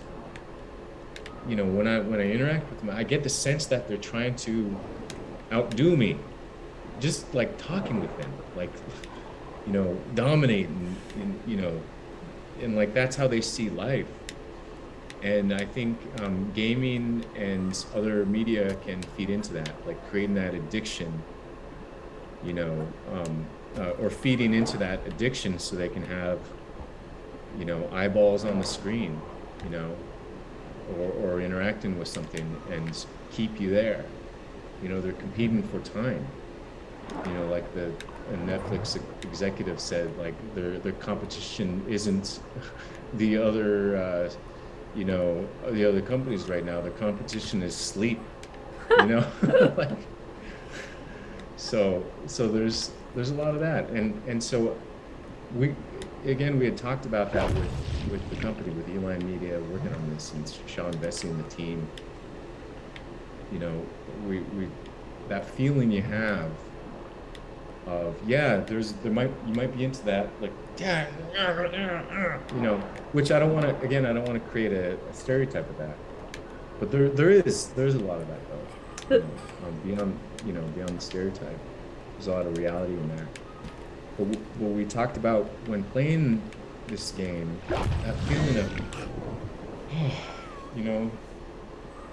you know, when I when I interact with them, I get the sense that they're trying to outdo me, just like talking with them, like, you know, dominate and, and you know, and like that's how they see life. And I think um, gaming and other media can feed into that, like creating that addiction you know, um, uh, or feeding into that addiction so they can have, you know, eyeballs on the screen, you know, or, or interacting with something and keep you there. You know, they're competing for time. You know, like the Netflix executive said, like their their competition isn't the other, uh, you know, the other companies right now. The competition is sleep. You know, like so so there's there's a lot of that, and and so we again we had talked about that with with the company with E-Line Media working on this and Sean Vesce and the team. You know, we we that feeling you have of yeah, there's there might you might be into that like you know, which I don't want to again I don't want to create a, a, stereotype of that, but there there is there's a lot of that though, you know, um, beyond you know, beyond the stereotype. There's a lot of reality in there. But what we talked about when playing this game, that feeling of, you know,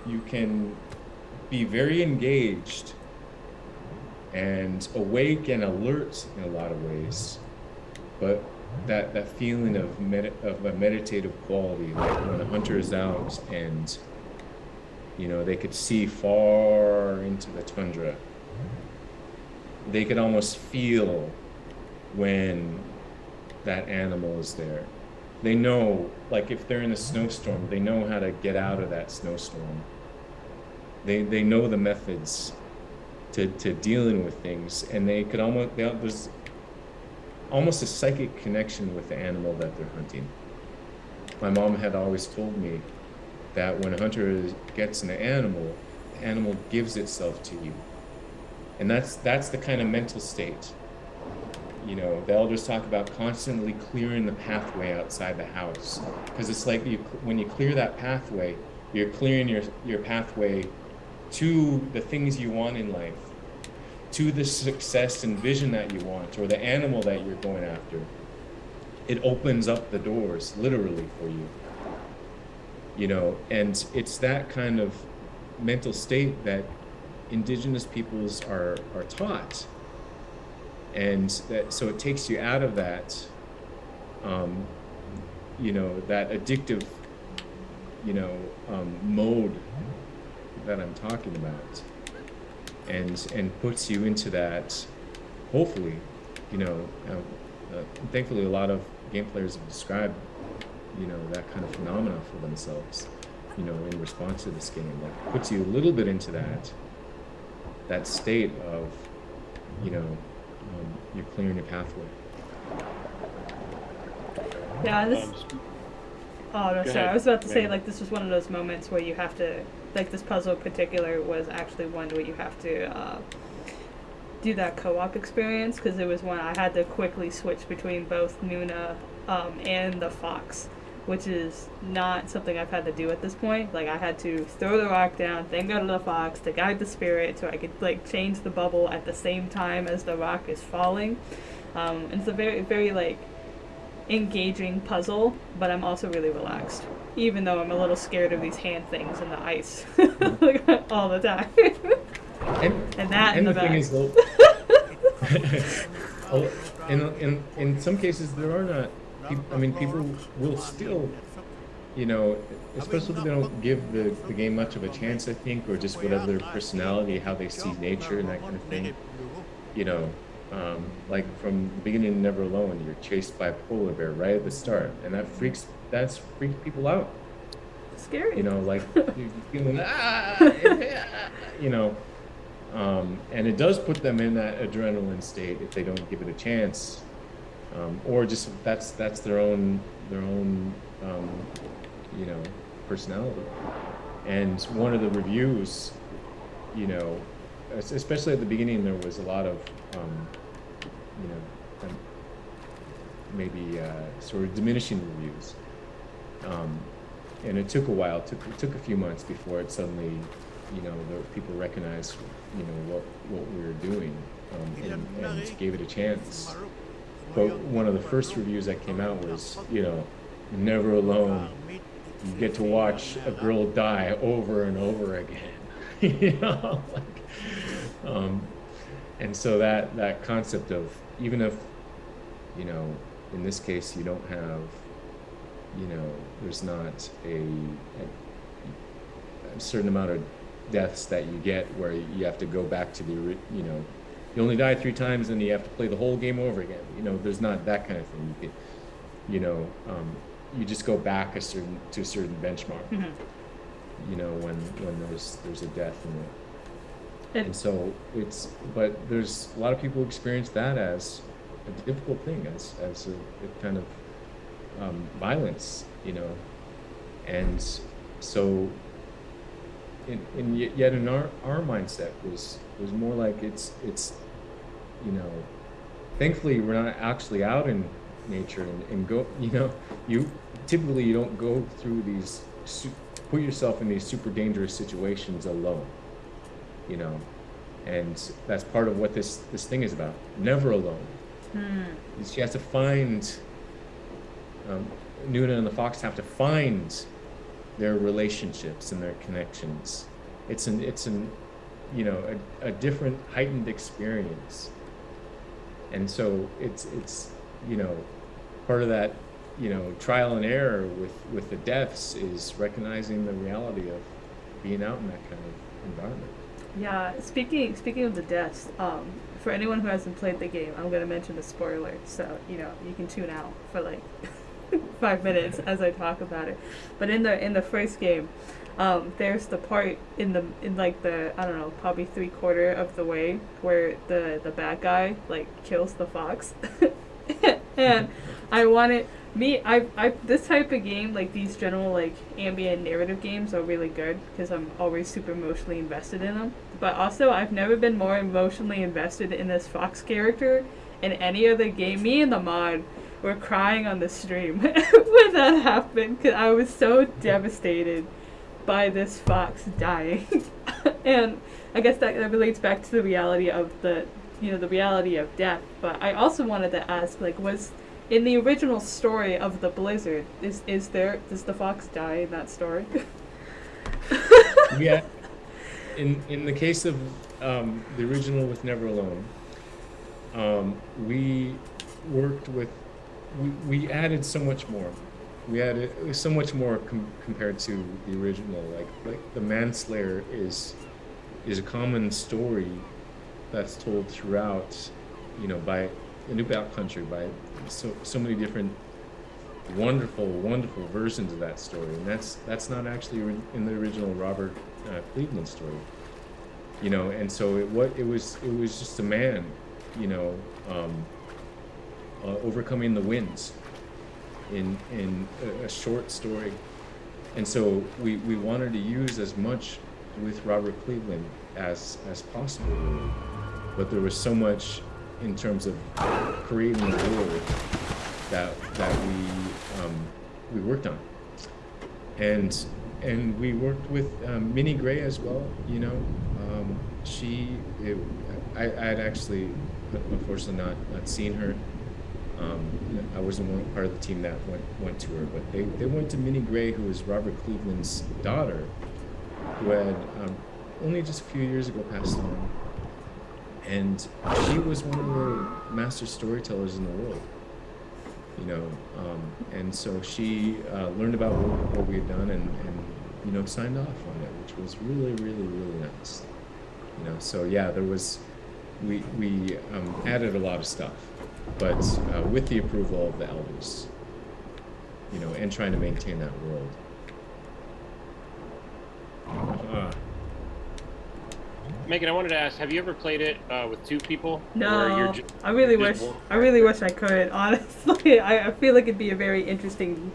you can be very engaged and awake and alert in a lot of ways. But that, that feeling of, med- of a meditative quality, like when a hunter is out and you know, they could see far into the tundra. They could almost feel when that animal is there. They know, like if they're in a snowstorm, they know how to get out of that snowstorm. They, they know the methods to, to dealing with things, and they could almost, they, there's almost a psychic connection with the animal that they're hunting. My mom had always told me that when a hunter gets an animal, the animal gives itself to you. And that's that's the kind of mental state. You know, the elders talk about constantly clearing the pathway outside the house because it's like you when you clear that pathway, you're clearing your your pathway to the things you want in life, to the success and vision that you want, or the animal that you're going after. It opens up the doors literally for you you know and it's that kind of mental state that indigenous peoples are are taught and that so it takes you out of that um, you know that addictive you know um, mode that i'm talking about and and puts you into that. Hopefully, you know. Uh, uh, thankfully, a lot of game players have described, you know, that kind of phenomena for themselves. You know, in response to this game, that puts you a little bit into that that state of, you know, um, you're clearing your pathway. Yeah, this. Um, Oh no, Go sorry. ahead, I was about to say like this was one of those moments where you have to like this puzzle in particular was actually one where you have to uh, do that co-op experience because it was one I had to quickly switch between both Nuna um, and the fox, which is not something I've had to do at this point. Like I had to throw the rock down, then go to the fox to guide the spirit so I could like change the bubble at the same time as the rock is falling. Um, it's a very very like engaging puzzle, but I'm also really relaxed. Even though I'm a little scared of these hand things in the ice like, all the time. And, And that and in the the thing is, though, oh, in, in, in some cases, there are not, I mean, people will still, you know, especially if they don't give the, the game much of a chance, I think, or just whatever their personality, how they see nature and that kind of thing, you know, um, like from the beginning of Never Alone, you're chased by a polar bear right at the start, and that freaks, that's freaks people out. Scary. you know, like you're feeling, ah, yeah," you know, um, and it does put them in that adrenaline state if they don't give it a chance, um, or just that's that's their own their own um, you know personality. And one of the reviews, you know, especially at the beginning, there was a lot of um, you know um, maybe uh, sort of diminishing reviews. Um, and it took a while. It took it took a few months before it suddenly, you know, the people recognized, you know, what what we were doing, um, and, and gave it a chance. But one of the first reviews that came out was, you know, never alone. You get to watch a girl die over and over again. you know, like, um, and so that that concept of even if, you know, in this case you don't have you know, there's not a, a, a certain amount of deaths that you get where you have to go back to the, you know, you only die three times and you have to play the whole game over again. You know, there's not that kind of thing. You can, you know, um, you just go back a certain to a certain benchmark. Mhm. You know, when when there's there's a death in it. It- And so it's, but there's a lot of people experience that as a difficult thing, as as a, a kind of um, violence, you know, and so in, in yet in our, our mindset was was more like it's it's you know thankfully we're not actually out in nature and, and go you know you typically you don't go through these su- put yourself in these super dangerous situations alone you know? And that's part of what this this thing is about never alone. Hmm. she has to find um, Nuna and the fox have to find their relationships and their connections. It's an it's an you know a, a different heightened experience, and so it's it's you know part of that you know trial and error with with the deaths is recognizing the reality of being out in that kind of environment. Yeah, speaking speaking of the deaths, um, for anyone who hasn't played the game, I'm gonna mention the spoiler, so you know you can tune out for like five minutes as I talk about it. But in the in the first game, um, there's the part in the in like the I don't know probably three quarter of the way where the the bad guy like kills the fox, and I wanted me I I this type of game like these general like ambient narrative games are really good because I'm always super emotionally invested in them. But also I've never been more emotionally invested in this fox character in any other game. Me and the mod were crying on the stream when that happened because I was so devastated by this fox dying. and I guess that, that relates back to the reality of the you know the reality of death. But I also wanted to ask like was in the original story of the blizzard is is there does the fox die in that story? yeah. In in the case of um, the original with Never Alone, um, we worked with we, we added so much more. We added so much more com- compared to the original. Like like the manslayer is is a common story that's told throughout, you know, by the New Inupiaq country by so so many different wonderful, wonderful versions of that story, and that's that's not actually in the original Robert uh, Cleveland story. You know, and so it what it was it was just a man, you know, um, uh, overcoming the winds in in a, a short story, and so we we wanted to use as much with Robert Cleveland as as possible, but there was so much in terms of creating the world that that we um, we worked on, and and we worked with um, Minnie Gray as well. You know, um, she it, I I had actually unfortunately not not seen her. Um, I wasn't one part of the team that went went to her, but they, they went to Minnie Gray, who was Robert Cleveland's daughter, who had um, only just a few years ago passed on. And she was one of the master storytellers in the world you know um, and so she uh, learned about what, what, we had done and, and you know signed off on it which was really really really nice you know. So yeah there was we we um, added a lot of stuff but uh, with the approval of the elders you know and trying to maintain that world uh, Megan, I wanted to ask: Have you ever played it uh, with two people? No, I really wish. One? I really wish I could. Honestly, I, I feel like it'd be a very interesting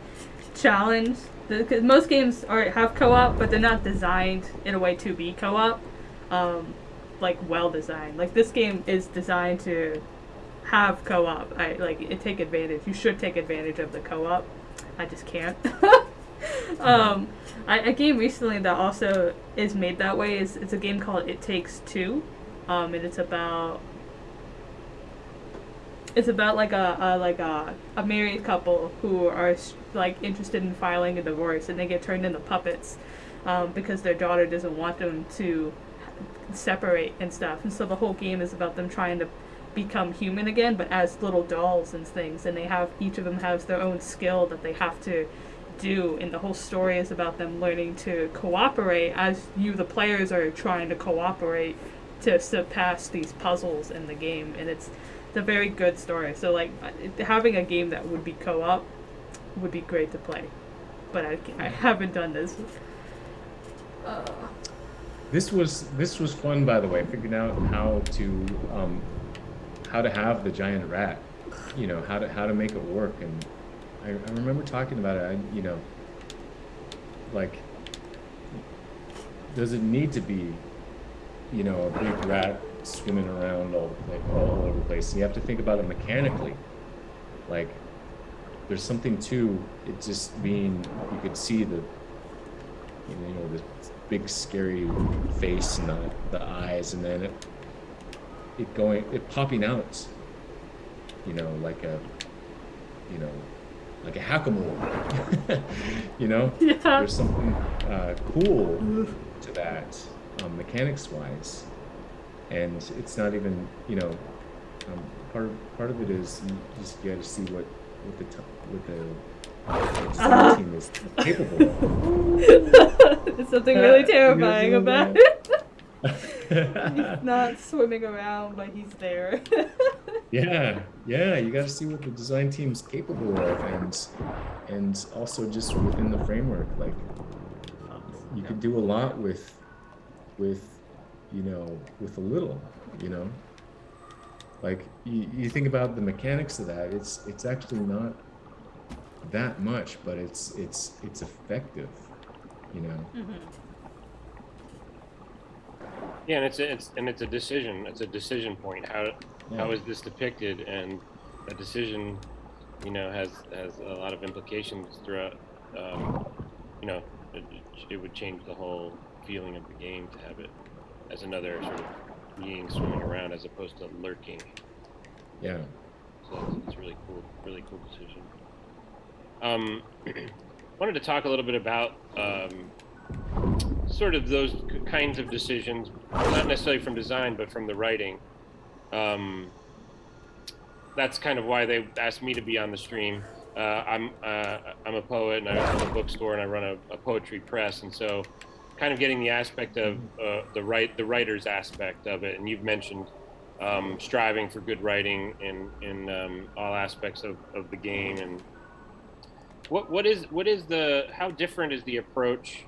challenge. Because most games are have co-op, but they're not designed in a way to be co-op, um, like well designed. Like this game is designed to have co-op. I like it. Take advantage. You should take advantage of the co-op. I just can't. um, I, a game recently that also is made that way is it's a game called It Takes Two, um, and it's about it's about like a, a like a, a married couple who are like interested in filing a divorce and they get turned into puppets um, because their daughter doesn't want them to separate and stuff and so the whole game is about them trying to become human again but as little dolls and things and they have each of them has their own skill that they have to do and the whole story is about them learning to cooperate as you the players are trying to cooperate to surpass these puzzles in the game and it's it's a very good story. So like having a game that would be co-op would be great to play but i, I haven't done this. Uh. this was this was fun by the way figuring out how to um, how to have the giant rat you know how to how to make it work and I, I remember talking about it. I, you know, like, does it need to be, you know, a big rat swimming around all, like, all over the place? And You have to think about it mechanically. Like, there's something to it just being, you could see the, you know, the big scary face and the, the eyes, and then it, it going, it popping out, you know, like a, you know, like a hack-a-mole. you know, yeah. there's something uh, cool to that um, mechanics-wise, and it's not even you know um, part of, part of it is you just got to see what what the what the uh, team is capable of. There's something really terrifying about it. He's not swimming around, but he's there. yeah, yeah, you got to see what the design team's capable of, and and also just within the framework, like you could do a lot with with you know with a little, you know. Like you, you think about the mechanics of that, it's it's actually not that much, but it's it's it's effective, you know. Mm-hmm. Yeah, and it's a, it's and it's a decision. It's a decision point. How yeah. how is this depicted? And a decision, you know, has has a lot of implications throughout. Um, you know, it, it, would change the whole feeling of the game to have it as another sort of being swimming around as opposed to lurking. Yeah. So it's, it's really cool. Really cool decision. Um, wanted to talk a little bit about um, sort of those kinds of decisions, not necessarily from design, but from the writing. Um, that's kind of why they asked me to be on the stream. Uh, I'm uh, I'm a poet and I run a bookstore and I run a, a, poetry press, and so kind of getting the aspect of uh, the right the writer's aspect of it, and you've mentioned um, striving for good writing in in um, all aspects of, of the game. And what what is what is the how different is the approach?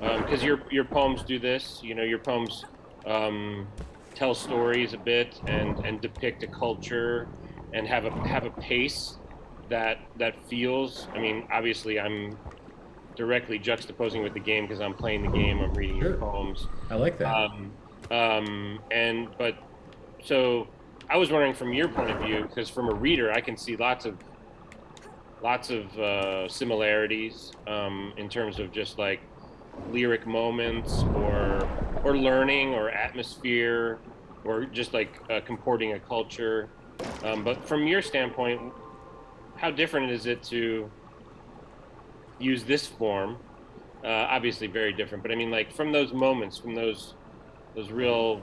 Because um, your your poems do this, you know, your poems um, tell stories a bit and and depict a culture and have a have a pace that that feels. I mean, obviously, I'm directly juxtaposing with the game because I'm playing the game. I'm reading sure. your poems. I like that. Um, um, and but so I was wondering from your point of view, because from a reader, I can see lots of lots of uh, similarities um, in terms of just like lyric moments or or learning or atmosphere or just like uh, comporting a culture. Um, but from your standpoint, how different is it to use this form. Uh, obviously, very different. But I mean, like from those moments, from those those real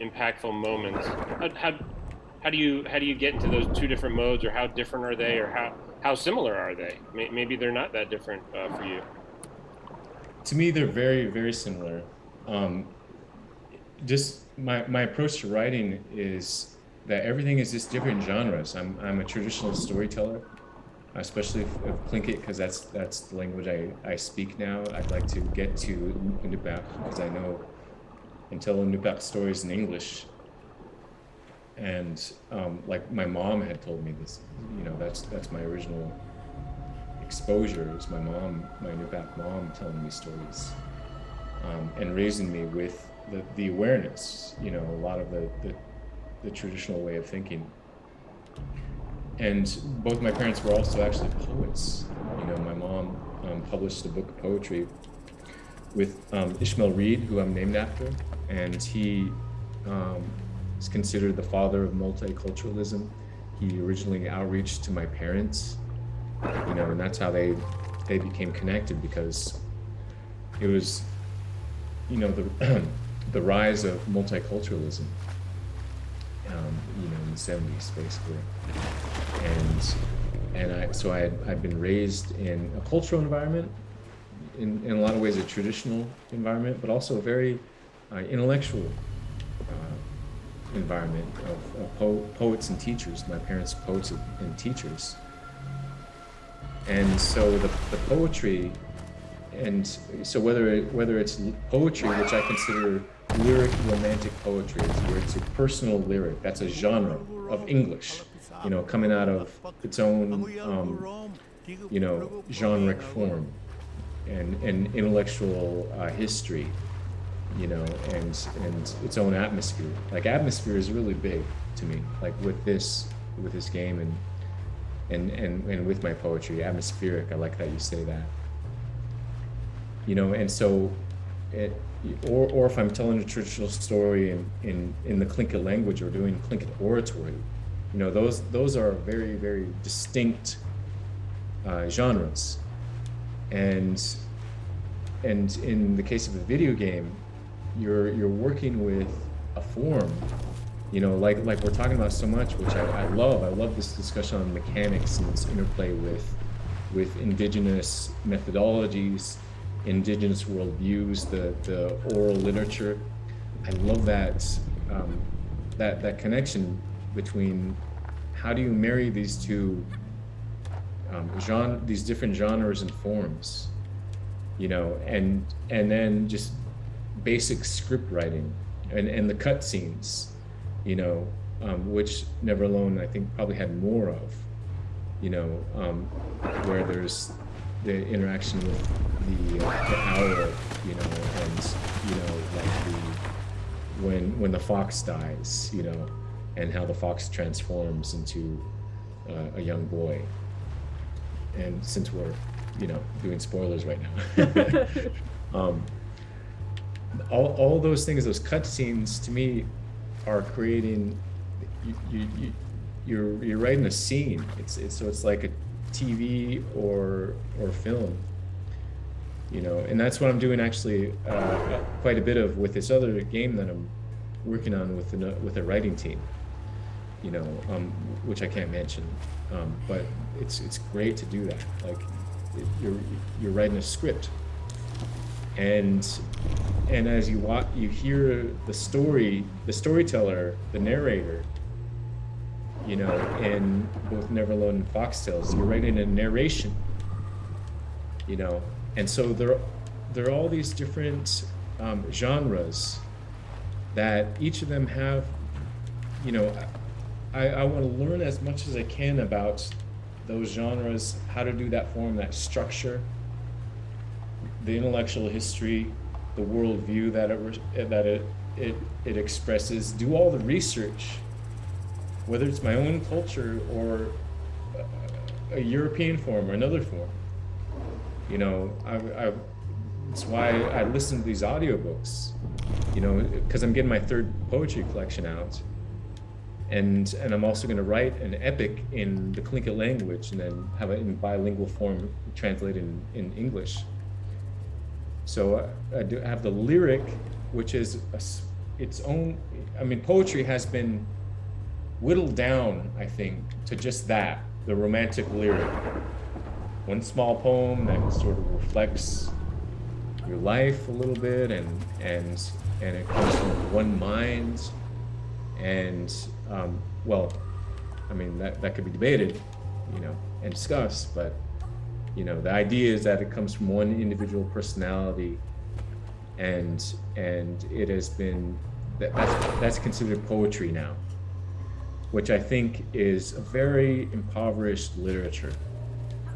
impactful moments, how, how how do you how do you get into those two different modes, or how different are they, or how how similar are they? Maybe they're not that different uh, for you. To me, they're very very similar. Um, just my my approach to writing is that everything is just different genres. I'm I'm a traditional storyteller especially of Tlingit because that's that's the language I, I speak now. I'd like to get to Inupiaq because I know and tell Inupiaq stories in English. And um, like my mom had told me this, you know, that's that's my original exposure is my mom, my Inupiaq mom telling me stories um, and raising me with the, the awareness, you know, a lot of the, the, the traditional way of thinking and both my parents were also actually poets. You know, my mom um, published a book of poetry with um, Ishmael Reed, who I'm named after, and he um, is considered the father of multiculturalism. He originally outreached to my parents, you know, and that's how they they became connected because it was, you know, the the rise of multiculturalism um, you know, in the 70s, basically. And and I so I had I'd been raised in a cultural environment, in, in a lot of ways a traditional environment, but also a very uh, intellectual uh, environment of, of po- poets and teachers. My parents poets and teachers. And so the, the poetry, and so whether it, whether it's poetry, which I consider lyric romantic poetry where it's a personal lyric. That's a genre of English, you know, coming out of its own, um, you know, generic form and, and intellectual uh, history, you know, and, and its own atmosphere. Like atmosphere is really big to me, like with this, with this game and, and, and, and with my poetry, atmospheric. I like that you say that, you know, and so it, or, or if I'm telling a traditional story in, in, in the Tlingit language or doing Tlingit oratory, you know, those, those are very, very distinct uh, genres. And, and in the case of a video game, you're, you're working with a form, you know, like, like we're talking about so much, which I, I love. I love this discussion on mechanics and this interplay with, with indigenous methodologies, indigenous worldviews, the, the oral literature. I love that, um, that, that connection between how do you marry these two um, genre, these different genres and forms, you know, and, and then just basic script writing and, and the cut scenes, you know, um, which Never Alone, I think, probably had more of, you know, um, where there's the interaction with the, uh, the owl, you know, and you know, like the when when the fox dies, you know, and how the fox transforms into uh, a young boy. And since we're, you know, doing spoilers right now, um, all all those things, those cutscenes, to me, are creating. You, you, you, you're you're writing a scene. It's, it's so it's like a TV or or film. You know, and that's what I'm doing actually uh, quite a bit of with this other game that I'm working on with a, with a writing team. You know, um, which I can't mention, um, but it's it's great to do that. Like it, you're you're writing a script, and and as you watch, you hear the story, the storyteller, the narrator, you know, in both Never Alone and Foxtales, you're writing a narration, you know, and so there, there are all these different um, genres that each of them have, you know, I, I want to learn as much as I can about those genres, how to do that form, that structure, the intellectual history, the worldview that it eh, that it, it it expresses. Do all the research, whether it's my own culture or a, a European form or another form. You know, I, I it's why I listen to these audiobooks. You know, because I'm getting my third poetry collection out. And, and I'm also going to write an epic in the Tlingit language and then have it in bilingual form translated in, in English. So uh, I do have the lyric, which is a, its own. I mean, poetry has been whittled down, I think, to just that the romantic lyric. One small poem that sort of reflects your life a little bit, and and and it comes from one mind, and um, well, I mean that that could be debated, you know, and discussed, but you know the idea is that it comes from one individual personality and and it has been that, that's that's considered poetry now which i think is a very impoverished literature.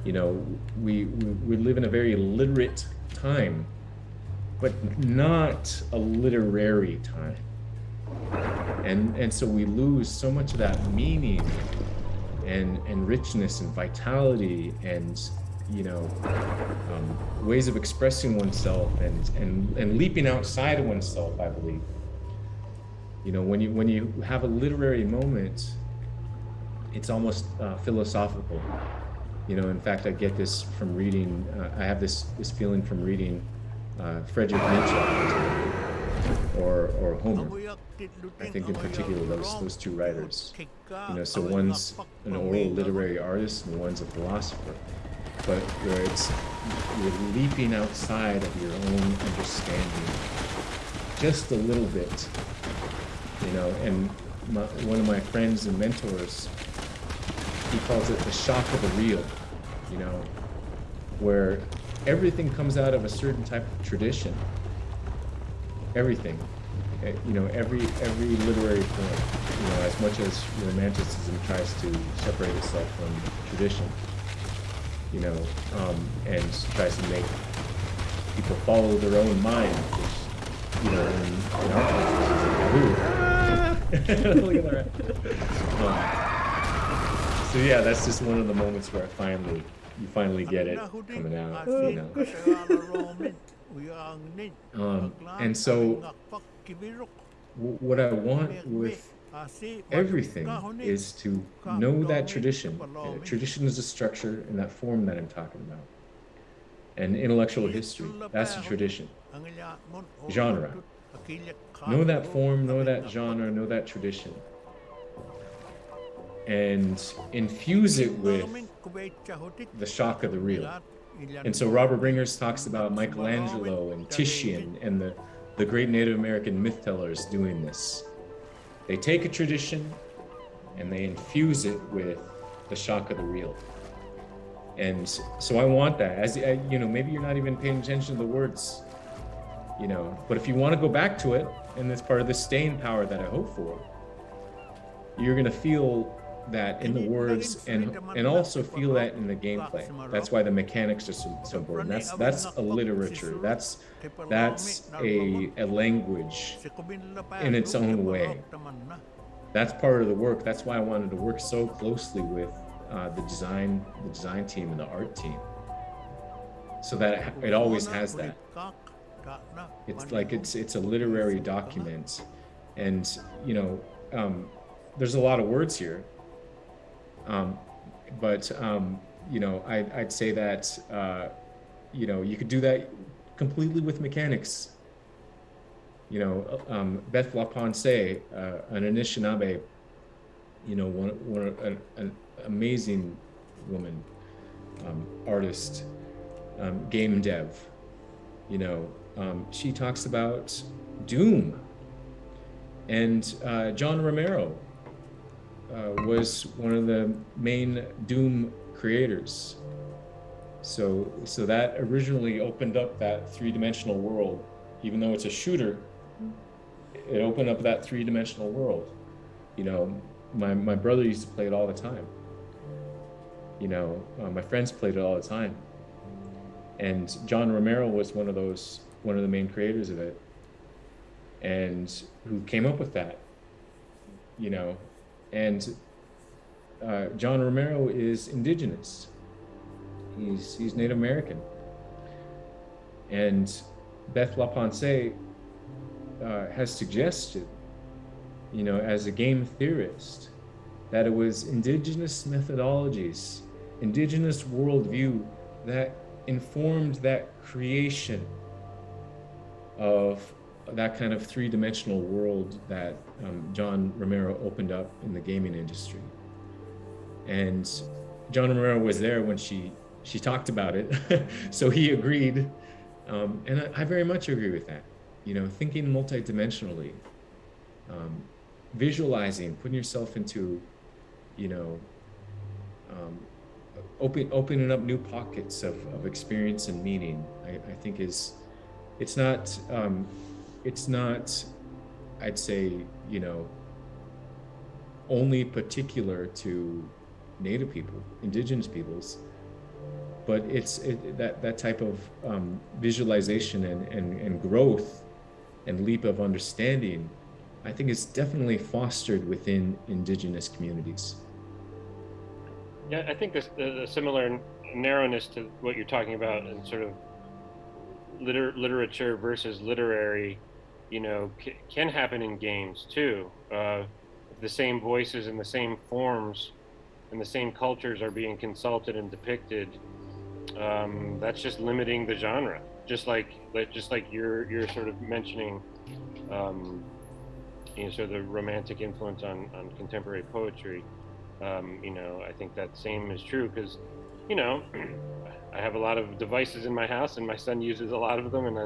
You know we, we we live in a very literate time but not a literary time. And and so we lose so much of that meaning and and richness and vitality and you know, um, ways of expressing oneself and, and, and leaping outside of oneself, I believe. You know, when you, when you have a literary moment, it's almost uh, philosophical. You know, in fact, I get this from reading, uh, I have this, this feeling from reading uh, Nietzsche or, or Homer. I think in particular those, those two writers. You know, so one's an oral literary artist and one's a philosopher but where it's you're leaping outside of your own understanding just a little bit you know and my, one of my friends and mentors he calls it the shock of the real you know where everything comes out of a certain type of tradition. Everything eh, you know every every literary form you know as much as romanticism tries to separate itself from tradition you know, um, and tries to make people follow their own mind, which, you know, in, in our culture is like, Look at that. Um, so yeah, that's just one of the moments where I finally, you finally get it coming out, you know. Um, and so, what I want with everything is to know that tradition. Tradition is a structure in that form that I'm talking about. And intellectual history, that's a tradition. Genre. Know that form, know that genre, know that tradition. And infuse it with the shock of the real. And so Robert Bringhurst talks about Michelangelo and Titian and the, the great Native American myth tellers doing this. They take a tradition and they infuse it with the shock of the real. And so I want that. As uh, you know, maybe you're not even paying attention to the words, you know. But if you want to go back to it, and that's part of the staying power that I hope for, you're gonna feel that in the words and and also feel that in the gameplay. That's why the mechanics are so, so important. That's that's a literature. That's that's a a language in its own way. That's part of the work. That's why I wanted to work so closely with uh, the design the design team and the art team, so that it, it always has that. It's like it's it's a literary document, and you know. Um, there's a lot of words here um, but um, you know, I, would say that uh, you know you could do that completely with mechanics. You know, um, Beth LaPensée, uh, an Anishinaabe, you know, one, one an, an amazing woman, um, artist, um, game dev, you know, um, she talks about doom. And uh, John Romero uh, was one of the main doom creators. So, so that originally opened up that three-dimensional world. Even though it's a shooter, it opened up that three-dimensional world. You know, my, my brother used to play it all the time. You know, uh, my friends played it all the time. And John Romero was one of those, one of the main creators of it. And who came up with that, you know, and uh, John Romero is indigenous. He's, he's Native American. And Beth LaPensée uh, has suggested, you know, as a game theorist, that it was indigenous methodologies, indigenous worldview that informed that creation of that kind of three-dimensional world that um, John Romero opened up in the gaming industry. And John Romero was there when she she talked about it, so he agreed, um, and I, I, very much agree with that. You know, thinking multidimensionally, um, visualizing, putting yourself into, you know, um, open, opening up new pockets of, of experience and meaning. I, I think is, it's not um, it's not, I'd say, you know, only particular to Native people, indigenous peoples, but it's it, that, that type of um, visualization and, and, and growth and leap of understanding, I think is definitely fostered within indigenous communities. Yeah, I think this, the, similar narrowness to what you're talking about and sort of liter literature versus literary you know, can happen in games too. Uh, the same voices and the same forms and the same cultures are being consulted and depicted. Um, that's just limiting the genre. Just like, like just like you're you're sort of mentioning, um, you know, sort of the romantic influence on on contemporary poetry. Um, you know, I think that same is true because, you know, I have a lot of devices in my house and my son uses a lot of them, and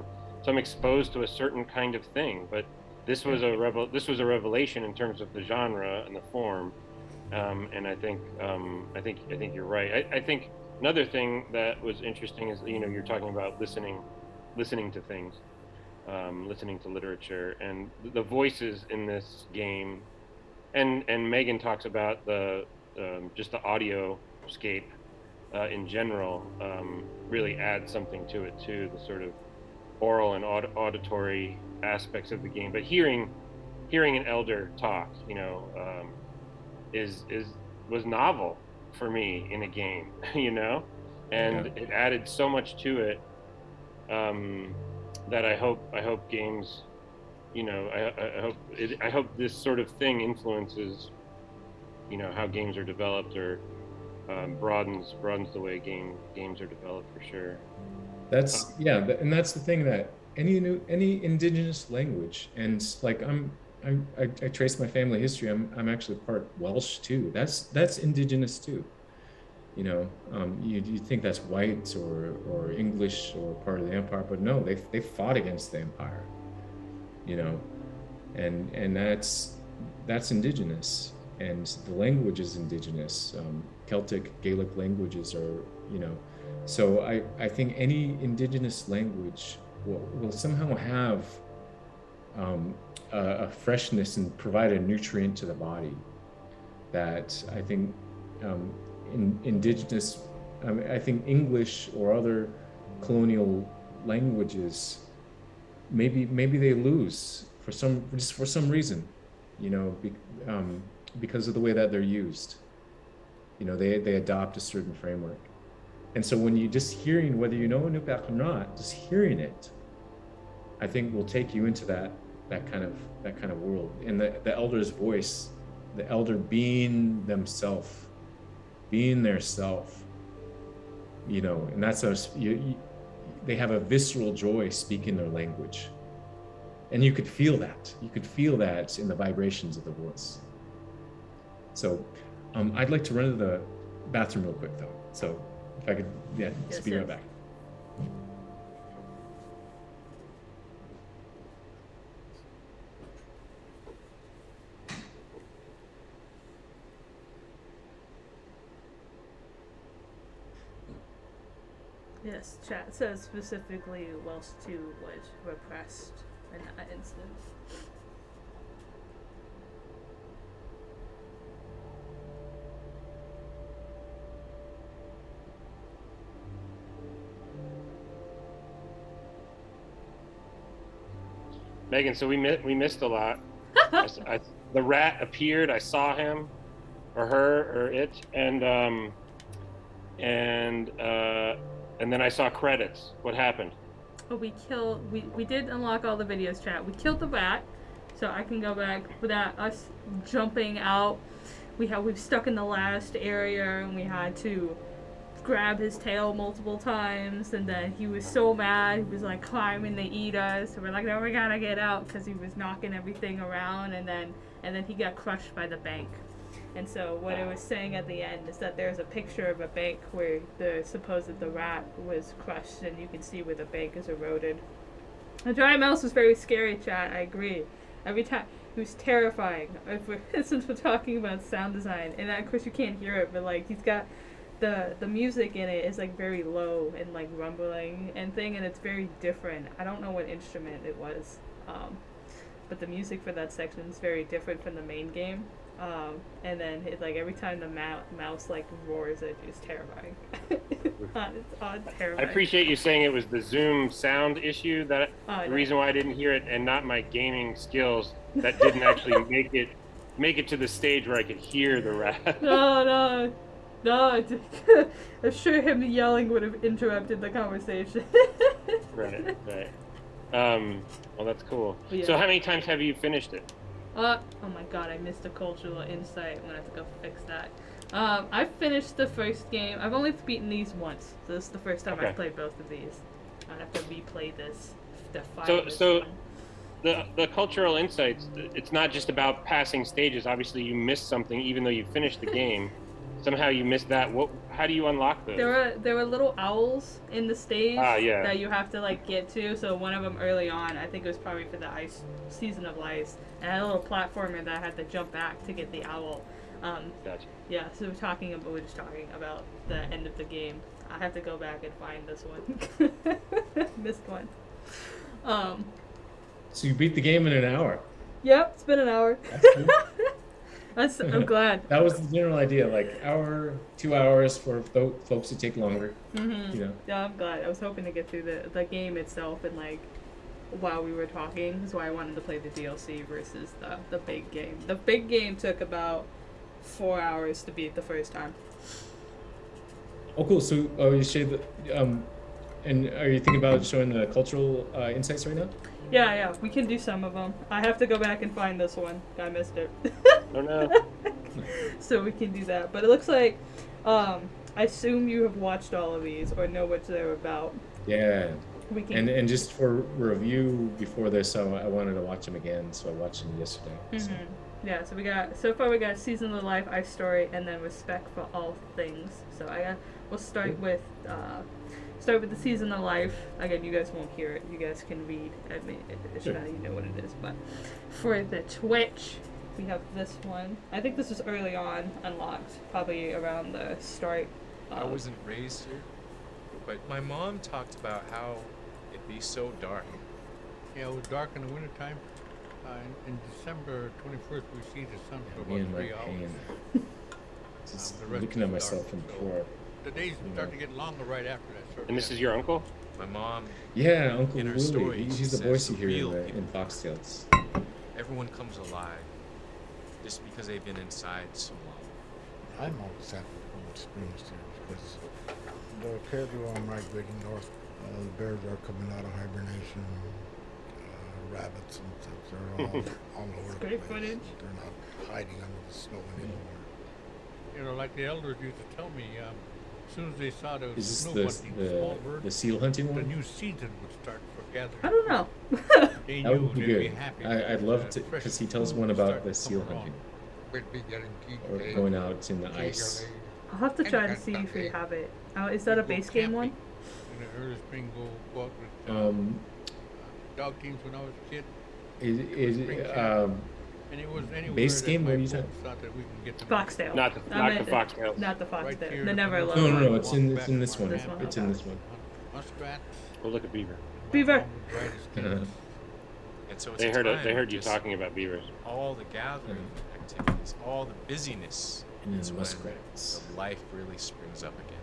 so I'm exposed to a certain kind of thing. But this was a revel this was a revelation in terms of the genre and the form. Um, and I think um, I think I think you're right. I, I, think another thing that was interesting is you know you're talking about listening, listening to things, um, listening to literature, and the voices in this game, and and Megan talks about the um, just the audio scape uh, in general um, really adds something to it too. The sort of oral and aud auditory aspects of the game, but hearing hearing an elder talk, you know, um, is is was novel for me in a game, you know, and yeah. it added so much to it um, that I hope I hope games, you know, I, I hope it, I hope this sort of thing influences, you know, how games are developed or um, broadens broadens the way game games are developed for sure. That's yeah, and that's the thing that any new any indigenous language and like I'm, I'm I, I trace my family history. I'm I'm actually part Welsh too. That's that's indigenous too. You know, um, you you think that's white or or English or part of the empire, but no, they they fought against the empire. You know, and and that's that's indigenous, and the language is indigenous. Um, Celtic Gaelic languages are you know so I, I think any indigenous language will, will somehow have um, a, a, freshness and provide a nutrient to the body that I think um, in, indigenous, I, mean, I think English or other colonial languages, maybe maybe they lose for some just for some reason, you know, be, um, because of the way that they're used. You know, they, they adopt a certain framework. And so when you just hearing, whether you know Inupiaq or not, just hearing it, I think will take you into that that kind of that kind of world. And the, the elder's voice, the elder being themselves, being their self, you know, and that's a, you, you, they have a visceral joy speaking their language. And you could feel that. You could feel that in the vibrations of the voice. So um, I'd like to run to the bathroom real quick though. So if I could, yeah, Yes, speed right back. Yes, chat says specifically Welsh too was repressed in that instance. Megan, so we mi- we missed a lot. I I- the rat appeared. I saw him, or her, or it, and um, and uh, and then I saw credits. What happened? We killed. We we did unlock all the videos. Chat. We killed the rat, so I can go back without us jumping out. We have we've stuck in the last area, and we had to grab his tail multiple times, and then he was so mad. He was like climbing to eat us. So we're like, no, we gotta get out because he was knocking everything around, and then and then he got crushed by the bank. And so what it was saying at the end is that there's a picture of a bank where the supposed the rat was crushed, and you can see where the bank is eroded. The giant mouse was very scary, chat. I agree. Every time he was terrifying. Since we're talking about sound design, and of course you can't hear it, but like he's got the the music in it is like very low and like rumbling and thing, and it's very different. I don't know what instrument it was, um, but the music for that section is very different from the main game. Um, and then it, like every time the mou- mouse like roars, it is terrifying. it's odd, it's odd, I appreciate you saying it was the Zoom sound issue that Oh, the no. reason why I didn't hear it, and not my gaming skills that didn't actually make it make it to the stage where I could hear the rat. No, no, no. I'm sure him yelling would have interrupted the conversation. right, right. Um, well, that's cool. Yeah. So, how many times have you finished it? Uh, oh my god, I missed a cultural insight. I'm gonna have to go fix that. Um, I finished the first game. I've only beaten these once, so this is the first time Okay. I've played both of these. I have to replay this. The So- this so- one. The the cultural insights. It's not just about passing stages. Obviously, you missed something, even though you finished the game. Somehow you missed that. What? How do you unlock those? There were there were little owls in the stage Ah, yeah. that you have to like get to. So one of them early on, I think it was probably for the ice season of ice, and I had a little platformer that I had to jump back to get the owl. Um, Gotcha. yeah, so we're talking about we're just talking about the end of the game. I have to go back and find this one. Missed one. Um, So you beat the game in an hour. yep, it's been an hour. That's I'm glad. That was the general idea, like hour, two hours for tho- folks who take longer. hmm You know, Yeah, I'm glad. I was hoping to get through the the game itself and like while we were talking. is why I wanted to play the DLC versus the the big game. The big game took about four hours to beat the first time. Oh, cool. So, oh, you showed the, um, and are you thinking about showing the cultural uh, insights right now? Yeah, yeah, we can do some of them. I have to go back and find this one. I missed it. Oh no. so we can do that. But it looks like um, I assume you have watched all of these or know what they're about. Yeah. We can. And and just for review before this, so I wanted to watch them again, so I watched them yesterday. So. Mhm. Yeah, so we got so far we got season of life, ice story, and then respect for all things. So I got we'll start with uh, start with the season of life. Again, you guys won't hear it. You guys can read. I mean, it- it's Sure. not you know what it is, but for the Twitch, we have this one. I think this was early on unlocked, probably around the start. I wasn't raised here, but my mom talked about how it'd be so dark. Yeah, it was dark in the wintertime. Uh, in, in December 21st, we see the sun for Me about and my three hours. pain. Just Um, looking is at dark, myself in so- poor. The days start know. to get longer right after that. Sort of And this thing. is your uncle? My mom, Yeah, Uncle In her Willie. story, he- she he's the voice you hear in, real the, people. in Foxtales. everyone comes alive just because they've been inside so long. I'm always happy from experience here because the cattle are migrating north. Uh, the bears are coming out of hibernation. Uh, rabbits and stuff, they're all, all over the great place. footage. They're not hiding under the snow anymore. You know, like the elders used to tell me, um, as soon as they saw the Is snow this the, the birds, the seal hunting the one? new season would start for gathering. I don't know. They That would be good. happy. I, I'd love uh, to, because he tells one about the seal hunting We'd be getting keep or going out in the ice. I'll have to try to see if we have it. Oh, is that a base game one? In the early spring, go, go with uh, Um, dog teams when I was a kid. is, Spring is, um, And it was anywhere Base that game? my What are you folks talking- thought that we can get them. Foxtail. Not the I not the Foxtales. Not the Right Foxtail. here the in Never Alone. No, no, no, it's in- it's in this one. This one? It's in this one. We'll look at beaver. Beaver. And so it's They heard it, they heard you talking about beavers. all the gathering activities, all the busyness And is when muskrats. the life really springs up again.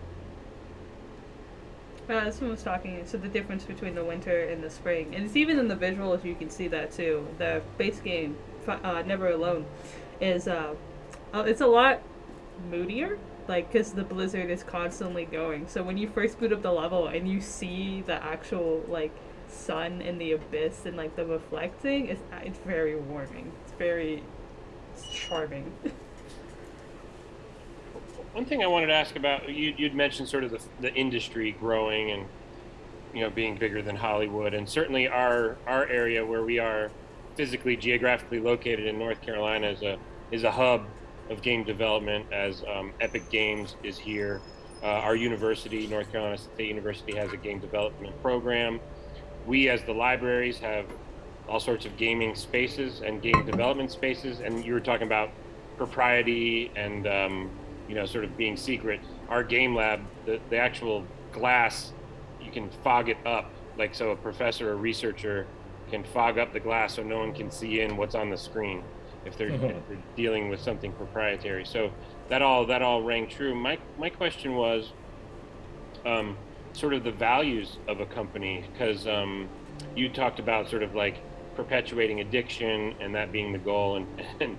Uh, this one was talking. So the difference between the winter and the spring, and it's even in the visuals. You can see that too. The base game, fi- uh, Never Alone, is uh, uh, it's a lot moodier. Like, cause the blizzard is constantly going. So when you first boot up the level and you see the actual like sun in the abyss and like the reflecting, it's uh, it's very warming. It's very charming. One thing I wanted to ask about you, you'd mentioned sort of the, the industry growing and you know being bigger than Hollywood, and certainly our our area where we are physically geographically located in North Carolina is a is a hub of game development as um, Epic Games is here. Uh, our university, North Carolina State University, has a game development program. We, as the libraries, have all sorts of gaming spaces and game development spaces. And you were talking about propriety and um, you know sort of being secret. Our game lab, the, the actual glass, you can fog it up. Like so, a professor a researcher can fog up the glass so no one can see in what's on the screen if they're, if they're dealing with something proprietary. So that all that all rang true. My my question was, um, sort of the values of a company because um, you talked about sort of like perpetuating addiction and that being the goal and, and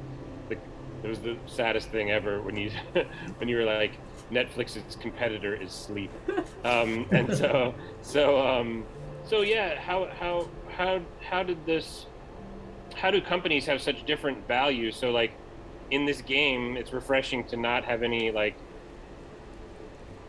the, it was the saddest thing ever when you when you were like Netflix's competitor is sleep um, and so so um, so yeah how how how how did this how do companies have such different values? So like in this game it's refreshing to not have any like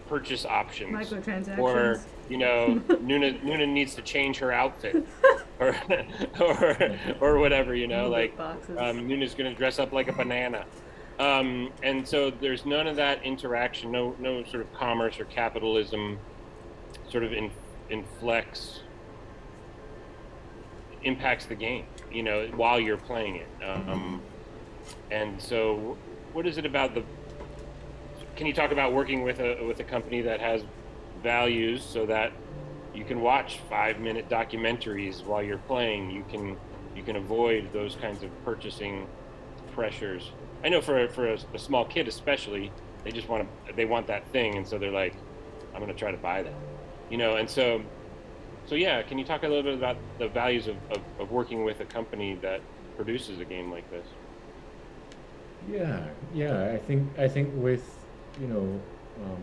purchase options. Microtransactions. or you know Nuna Nuna needs to change her outfit. Or or or whatever you know like um, Nuna's gonna dress up like a banana. Um, and so there's none of that interaction no no sort of commerce or capitalism sort of in, inflects impacts the game you know while you're playing it. Um, and so what is it about the can you talk about working with a with a company that has values so that you can watch five minute documentaries while you're playing? You can you can avoid those kinds of purchasing pressures. I know for for a, a small kid especially they just want to they want that thing and so they're like i'm going to try to buy that you know? And so so yeah can you talk a little bit about the values of, of, of working with a company that produces a game like this Yeah, yeah. I think I think with you know um,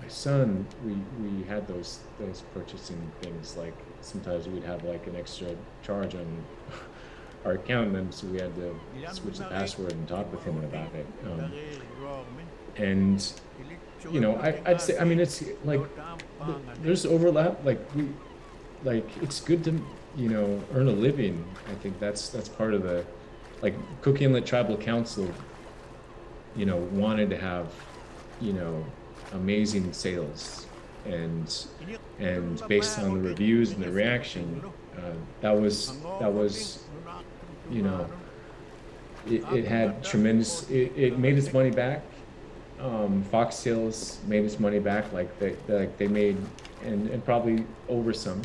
my son, we we had those those purchasing things. Like sometimes we'd have like an extra charge on our account, and so we had to switch the password and talk with him about it. Um, and you know, I I'd say I mean it's like there's overlap. Like we like it's good to you know earn a living. I think that's that's part of the like Cook Inlet Tribal Council, you know, wanted to have, you know, amazing sales, and and based on the reviews and the reaction, uh, that was that was, you know, it, it had tremendous. It, it made its money back. Um, Foxtales made its money back, like they like they made, and and probably over some.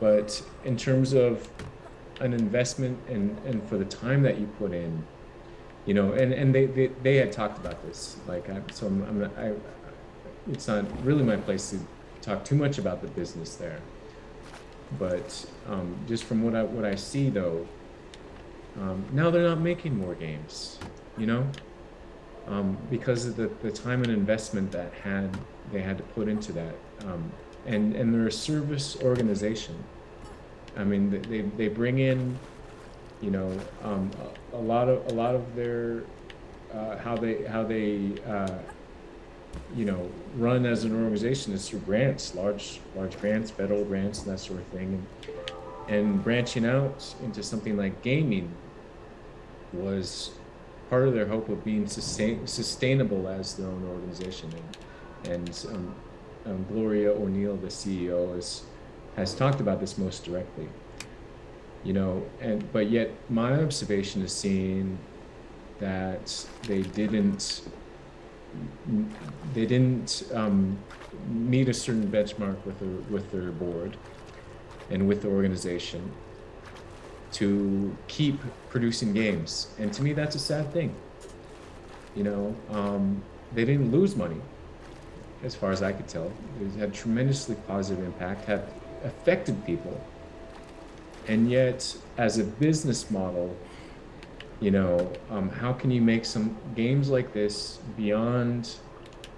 But in terms of an investment and, and for the time that you put in, you know, and, and they, they, they had talked about this, like, I, so I'm, I'm, I, it's not really my place to talk too much about the business there. But, um, just from what I, what I see though, um, now they're not making more games, you know? Um, because of the, the time and investment that had, they had to put into that. And, and they're a service organization. I mean, they, they bring in, you know, um, a, a lot of, a lot of their, uh, how they, how they, uh, you know, run as an organization is through grants, large, large grants, federal grants, and that sort of thing. And, and branching out into something like gaming was part of their hope of being sustain, sustainable as their own organization. And, and um, um, Gloria O'Neill, the CEO, is, has talked about this most directly. You know, and but yet my observation is seeing that they didn't they didn't um, meet a certain benchmark with their with their board and with the organization to keep producing games. And to me, that's a sad thing. You know, um, they didn't lose money, as far as I could tell. It had tremendously positive impact, had affected people. And yet, as a business model, you know, um, how can you make some games like this beyond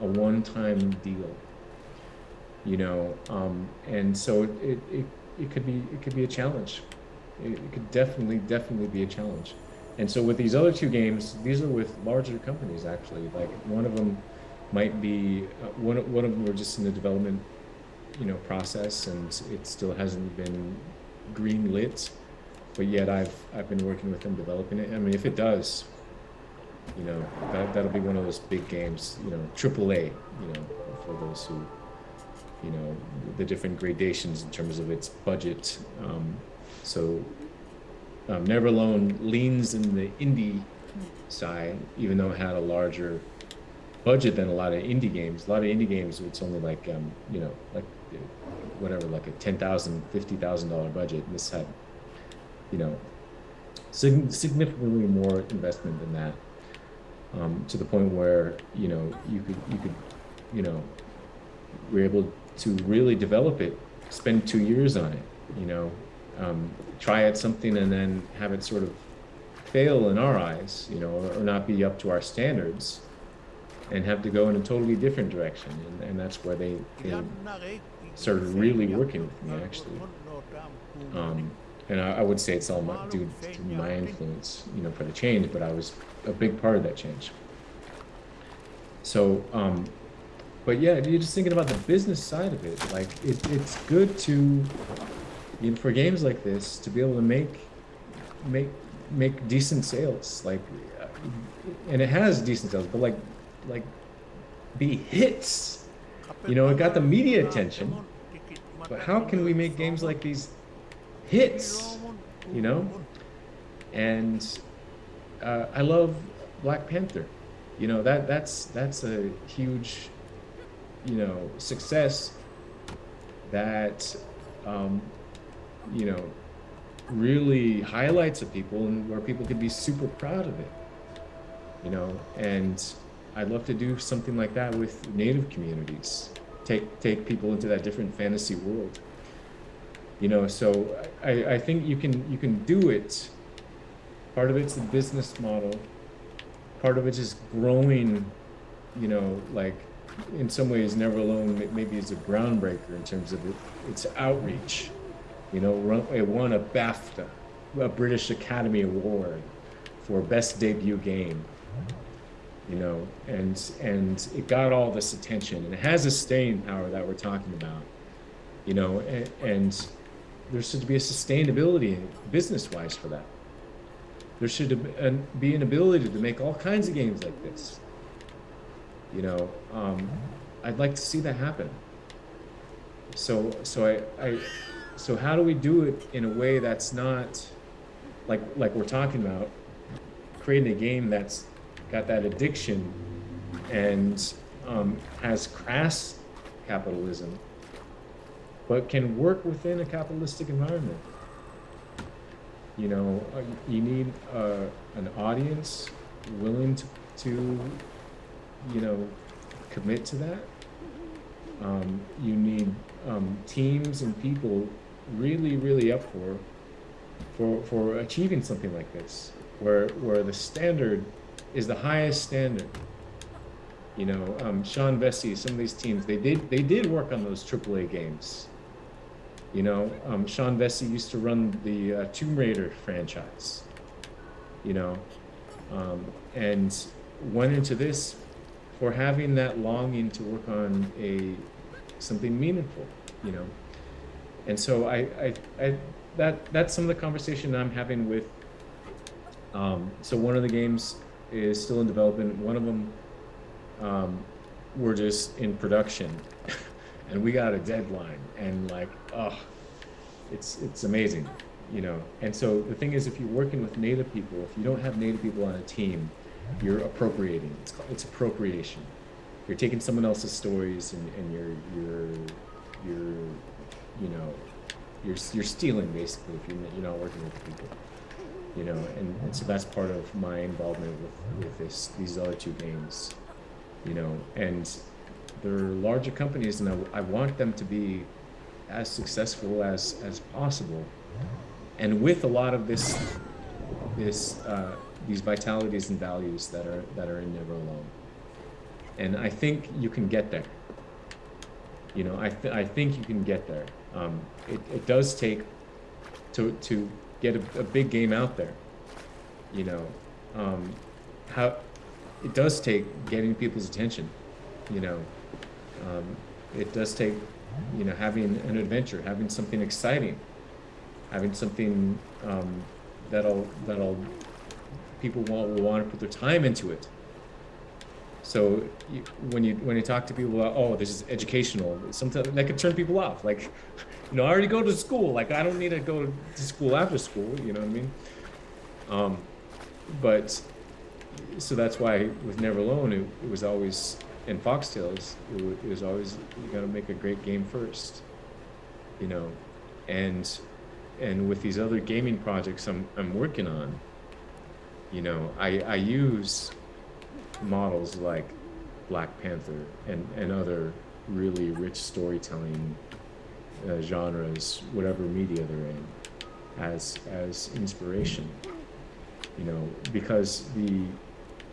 a one-time deal? You know, um, and so it, it, it, it could be it could be a challenge. It, it could definitely definitely be a challenge. And so with these other two games, these are with larger companies actually. Like one of them might be uh, one one of them were just in the development, you know, process, and it still hasn't been green lit. But yet I've I've been working with them developing it. I mean, if it does, you know, that that'll be one of those big games. You know, AAA. You know, for those who, you know, the different gradations in terms of its budget. Um, so um, Never Alone leans in the indie side, even though it had a larger budget than a lot of indie games. A lot of indie games, it's only like, um, you know, like whatever, like a ten thousand, fifty thousand dollar budget. And this had, you know, sig- significantly more investment than that. Um, to the point where you know you could you could, you know, we're able to really develop it. Spend two years on it. You know, um, try at something and then have it sort of fail in our eyes, you know, or, or, not be up to our standards, and have to go in a totally different direction. And, and that's where they, they started really working with me, actually. Um, and I, I, would say it's all my, due to my influence, you know, for the change, but I was a big part of that change. So, um, but yeah, you're just thinking about the business side of it. Like, it, it's good to you know, for games like this to be able to make make make decent sales like uh, and it has decent sales but like like be hits. You know it got the media attention. But how can we make games like these hits you know? And uh, i love black panther. You know that that's that's a huge you know success that um, you know, really highlights of people and where people can be super proud of it. You know, and I'd love to do something like that with native communities. Take take people into that different fantasy world. You know, so I, I think you can you can do it. Part of it's the business model. Part of it is growing, you know, like in some ways Never Alone maybe is a groundbreaker in terms of it, its outreach you know, it won a BAFTA, a British Academy Award for best debut game. You know, and and it got all this attention, and it has a staying power that we're talking about. You know, and, and there should be a sustainability business-wise for that. There should be an ability to make all kinds of games like this. You know, um, I'd like to see that happen. So, so I, I so how do we do it in a way that's not like like we're talking about creating a game that's got that addiction and um, has crass capitalism, but can work within a capitalistic environment. You know, uh, you need uh, an audience willing to, to, you know, commit to that. Um, you need um, teams and people really, really up for for for achieving something like this, where where the standard is the highest standard. You know, um, Sean Vesce, some of these teams, they did they did work on those AAA games. You know, um, Sean Vesce used to run the uh, Tomb Raider franchise. You know, um, and went into this for having that longing to work on a something meaningful. You know, and so I, I, I that that's some of the conversation I'm having with. Um, so one of the games is still in development. One of them, um, we're just in production, and we got a deadline. And like, oh, it's it's amazing, you know. And so the thing is, if you're working with Native people, if you don't have Native people on a team, you're appropriating. It's called, it's appropriation. you're taking someone else's stories and, and you're you're you're you know you're you're stealing basically if you're you're not working with people you know and, and so that's part of my involvement with with this these other two games you know and they're larger companies and I, I want them to be as successful as as possible and with a lot of this this uh, these vitalities and values that are that are in Never Alone and I think you can get there. You know, I, th I think you can get there. Um, it, it does take to, to get a, a big game out there. You know, um, how it does take getting people's attention. You know, um, it does take, you know, having an adventure, having something exciting, having something um, that'll that'll people will, will want to put their time into it. So you, when you when you talk to people about, oh, this is educational, sometimes that could turn people off. Like, you know, I already go to school. Like, I don't need to go to school after school. You know what I mean? Um, but so that's why with Never Alone, it, it was always in Foxtales, it, it was always you got to make a great game first. You know, and and with these other gaming projects I'm I'm working on, you know, I I use models like Black Panther and, and other really rich storytelling uh, genres, whatever media they're in, as as inspiration. You know, because the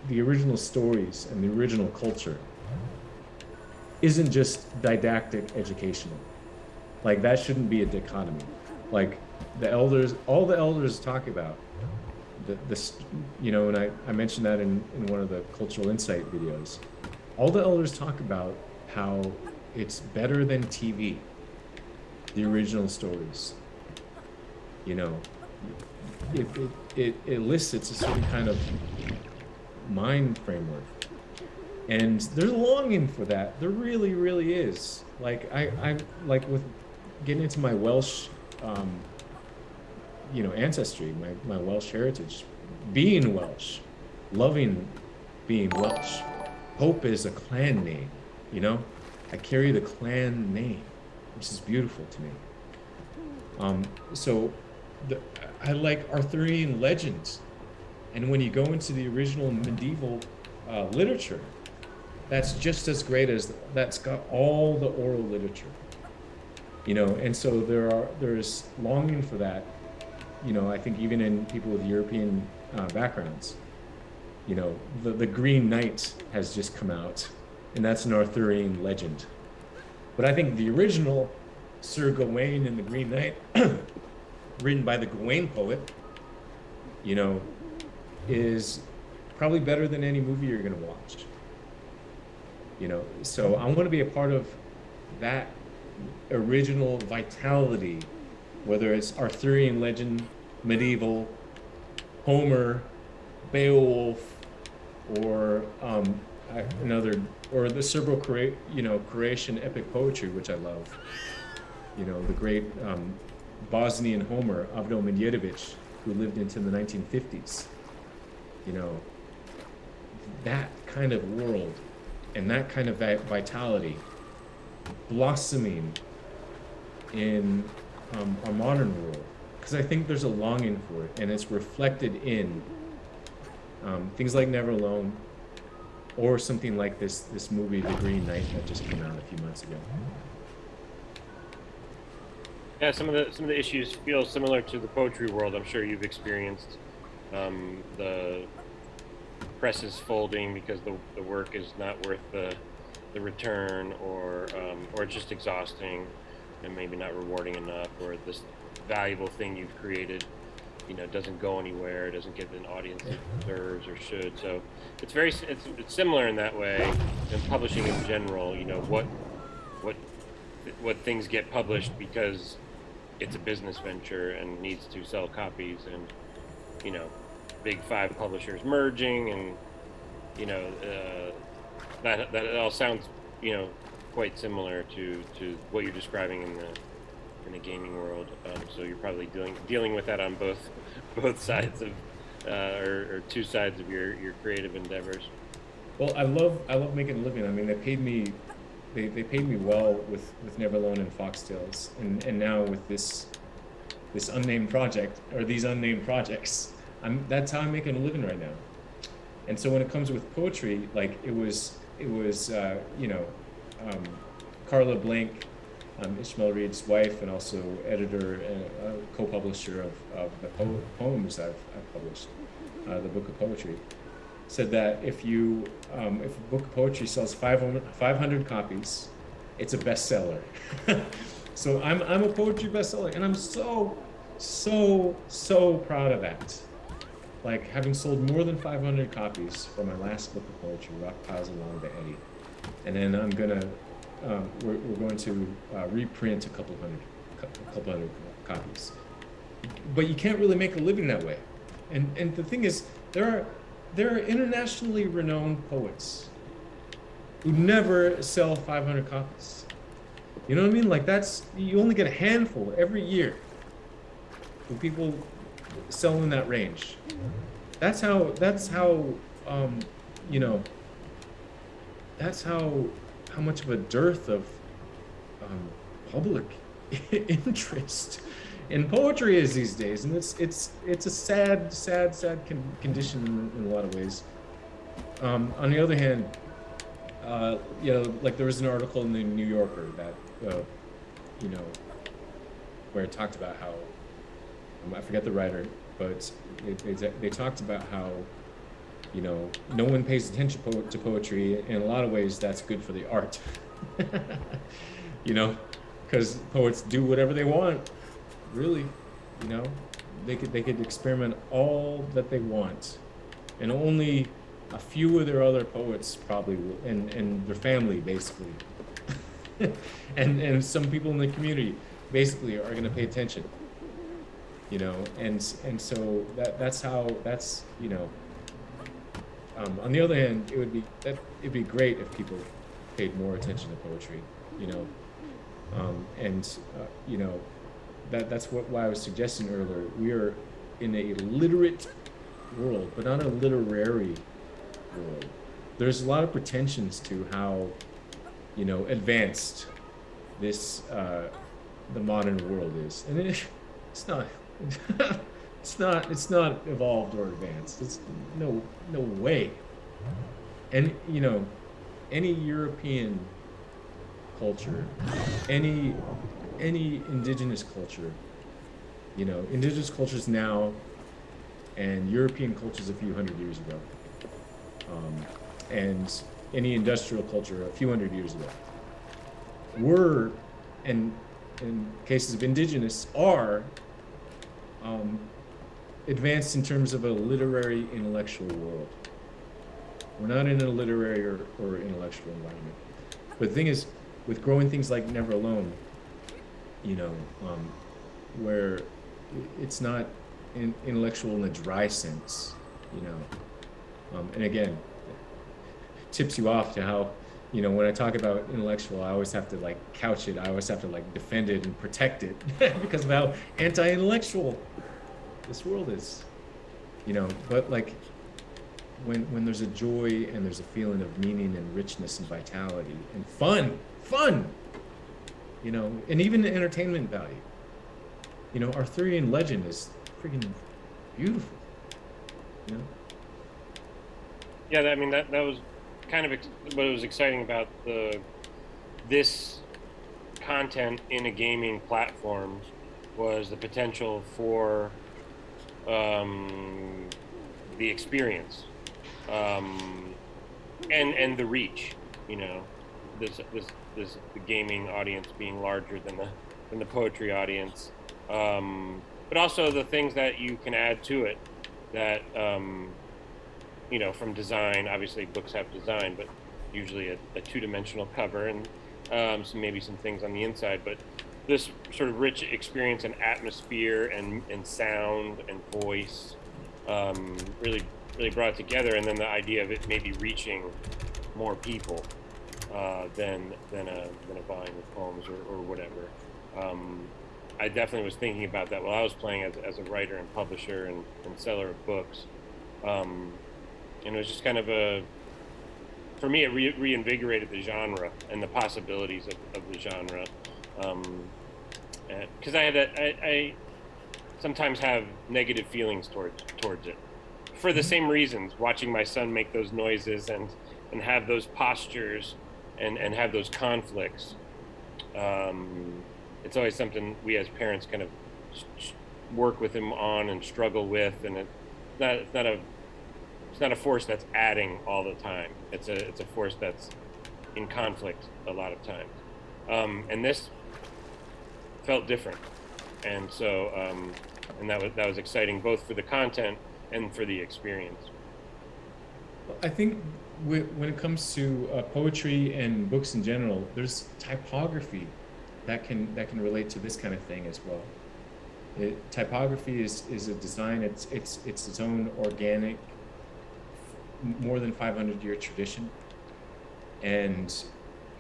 the original stories and the original culture isn't just didactic educational. Like that shouldn't be a dichotomy. Like the elders, all the elders talk about the, this, you know, and I, I mentioned that in, in one of the cultural insight videos. All the elders talk about how it's better than TV, the original stories. You know, it, it, it elicits a certain kind of mind framework. And there's longing for that. There really, really is. Like I, I like with getting into my Welsh um, you know, ancestry, my, my Welsh heritage, being Welsh, loving being Welsh. Hope is a clan name, you know? I carry the clan name, which is beautiful to me. Um, so the, I like Arthurian legends. And when you go into the original medieval uh, literature, that's just as great as that's got all the oral literature you know and so there are there's longing for that you know, I think even in people with European uh, backgrounds, you know, the, the Green Knight has just come out, and that's an Arthurian legend. But I think the original Sir Gawain and the Green Knight, written by the Gawain poet, you know, is probably better than any movie you're going to watch. You know, so I want to be a part of that original vitality whether it's Arthurian legend, medieval, Homer, Beowulf, or um, another, or the Serbo you know, Croatian epic poetry, which I love. You know, the great um, Bosnian Homer, Avdo Medjedovic, who lived into the 1950s. You know, that kind of world and that kind of vitality blossoming in um, our modern world because I think there's a longing for it and it's reflected in um, things like Never Alone or something like this this movie The Green Knight that just came out a few months ago. Yeah, some of the some of the issues feel similar to the poetry world. I'm sure you've experienced um, the press is folding because the, the work is not worth the the return or um, or just exhausting and maybe not rewarding enough, or this valuable thing you've created, you know, doesn't go anywhere, doesn't get an audience it deserves or should. So it's very it's, it's similar in that way. And publishing in general, you know, what what what things get published because it's a business venture and needs to sell copies, and you know, big five publishers merging, and you know, uh, that that all sounds you know quite similar to, to what you're describing in the in the gaming world. Um, so you're probably dealing dealing with that on both both sides of uh, or, or, two sides of your your creative endeavors. Well, I love I love making a living. I mean, they paid me they, they paid me well with with Never Alone and Foxtales, and and now with this this unnamed project or these unnamed projects, I'm that's how I'm making a living right now. And so when it comes with poetry, like it was it was uh, you know um, Carla Blank, um, Ishmael Reed's wife, and also editor and uh, co-publisher of, of the po- poems I've, I've published, uh, the book of poetry said that if you um, if a book of poetry sells 500, 500 copies, it's a bestseller. so I'm I'm a poetry bestseller, and I'm so so so proud of that. Like having sold more than 500 copies for my last book of poetry, Rock Piles Along the Eddy, and then I'm gonna um, we're, we're going to uh, reprint a couple hundred a couple hundred copies. But you can't really make a living that way, and and the thing is there are there are internationally renowned poets who never sell 500 copies. You know what I mean? Like that's you only get a handful every year of people sell in that range. That's how that's how um, you know that's how how much of a dearth of um, public interest in poetry is these days, and it's it's it's a sad, sad, sad con- condition in, a lot of ways. Um, on the other hand, uh, you know, like there was an article in the New Yorker that, uh, you know, where it talked about how um, I forget the writer, but they, they, they talked about how you know no one pays attention po- to poetry. In a lot of ways, that's good for the art. you know, because poets do whatever they want really, you know, they could they could experiment all that they want, and only a few of their other poets probably will, and and their family basically, and and some people in the community basically are going to pay attention. You know, and and so that that's how that's you know. Um, on the other hand, it would be that it'd be great if people paid more attention to poetry, you know, um, and uh, you know that that's what why I was suggesting earlier. We are in a literate world, but not a literary world. There's a lot of pretensions to how, you know, advanced this uh, the modern world is, and it, it's not. it's not. It's not evolved or advanced. It's no no way. And you know, any European culture, any any indigenous culture, you know, indigenous cultures now and European cultures a few hundred years ago, um, and any industrial culture a few hundred years ago, were, and in cases of indigenous, are um, advanced in terms of a literary intellectual world. We're not in a literary or, or intellectual environment. But the thing is, with growing things like Never Alone, you know, um, where it's not in, intellectual in a dry sense, you know. Um, and again, tips you off to how, you know, when I talk about intellectual, I always have to like couch it. I always have to like defend it and protect it because of how anti-intellectual this world is, you know. But like, when when there's a joy and there's a feeling of meaning and richness and vitality and fun, fun, you know, and even the entertainment value. You know, Arthurian legend is freaking beautiful. You know. Yeah, I mean that that was kind of what was exciting about the this content in a gaming platform was the potential for um, the experience um, and and the reach. You know, this this this the gaming audience being larger than the than the poetry audience, um, but also the things that you can add to it that um, you know from design. Obviously, books have design, but usually a, a two-dimensional cover and um, some maybe some things on the inside, but this sort of rich experience and atmosphere and, and sound and voice um, really really brought together and then the idea of it maybe reaching more people uh, than than a than a volume of poems or, or whatever. Um, I definitely was thinking about that while I was playing as, as a writer and publisher and, and seller of books. Um, and it was just kind of a for me, it re- reinvigorated the genre and the possibilities of, of the genre. Because um, I had I sometimes have negative feelings towards towards it, for the same reasons. Watching my son make those noises and and have those postures and and have those conflicts. Um, it's always something we as parents kind of work with him on and struggle with, and it's not it's not a it's not a force that's adding all the time. It's a it's a force that's in conflict a lot of times. Um, and this felt different, and so um, and that was that was exciting both for the content and for the experience. I think when it comes to uh, poetry and books in general, there's typography that can that can relate to this kind of thing as well. It, typography is, is a design. It's it's it's its own organic more than 500 year tradition. And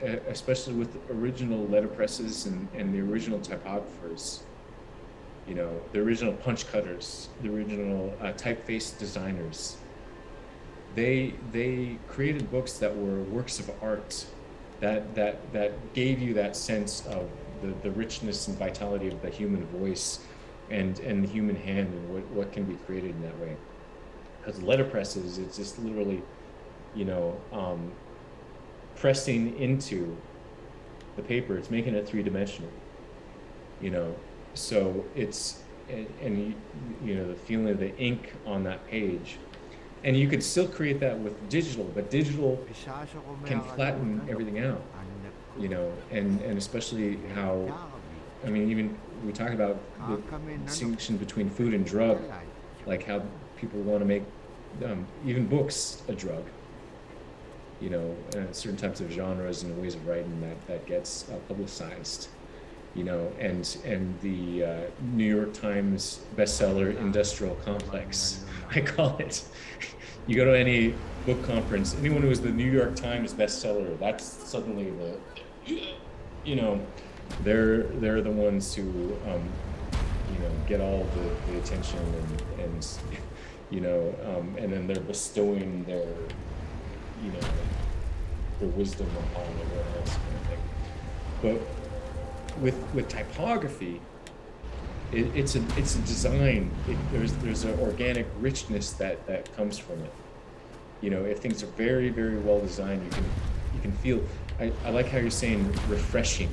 especially with original letterpresses and, and the original typographers, you know, the original punch cutters, the original uh, typeface designers, they, they created books that were works of art that, that, that gave you that sense of the, the richness and vitality of the human voice and, and the human hand and what, what can be created in that way. Because letterpresses, it's just literally, you know, um, pressing into the paper. It's making it three dimensional. You know, so it's and, and you, know the feeling of the ink on that page, and you could still create that with digital, but digital can flatten everything out. You know, and and especially how, I mean, even we talk about the distinction between food and drug, like how people want to make um, even books a drug. You know, uh, certain types of genres and ways of writing that that gets uh, publicized. You know, and and the uh, New York Times bestseller industrial complex, I call it. you go to any book conference, anyone who is the New York Times bestseller, that's suddenly the, you know, they're they're the ones who, um, you know, get all the, the attention and and you know, um, and then they're bestowing their, you know, their wisdom upon everyone else kind of thing. But with with typography, it, it's a it's a design. It, there's there's an organic richness that that comes from it. You know, if things are very very well designed, you can you can feel. I, I like how you're saying refreshing.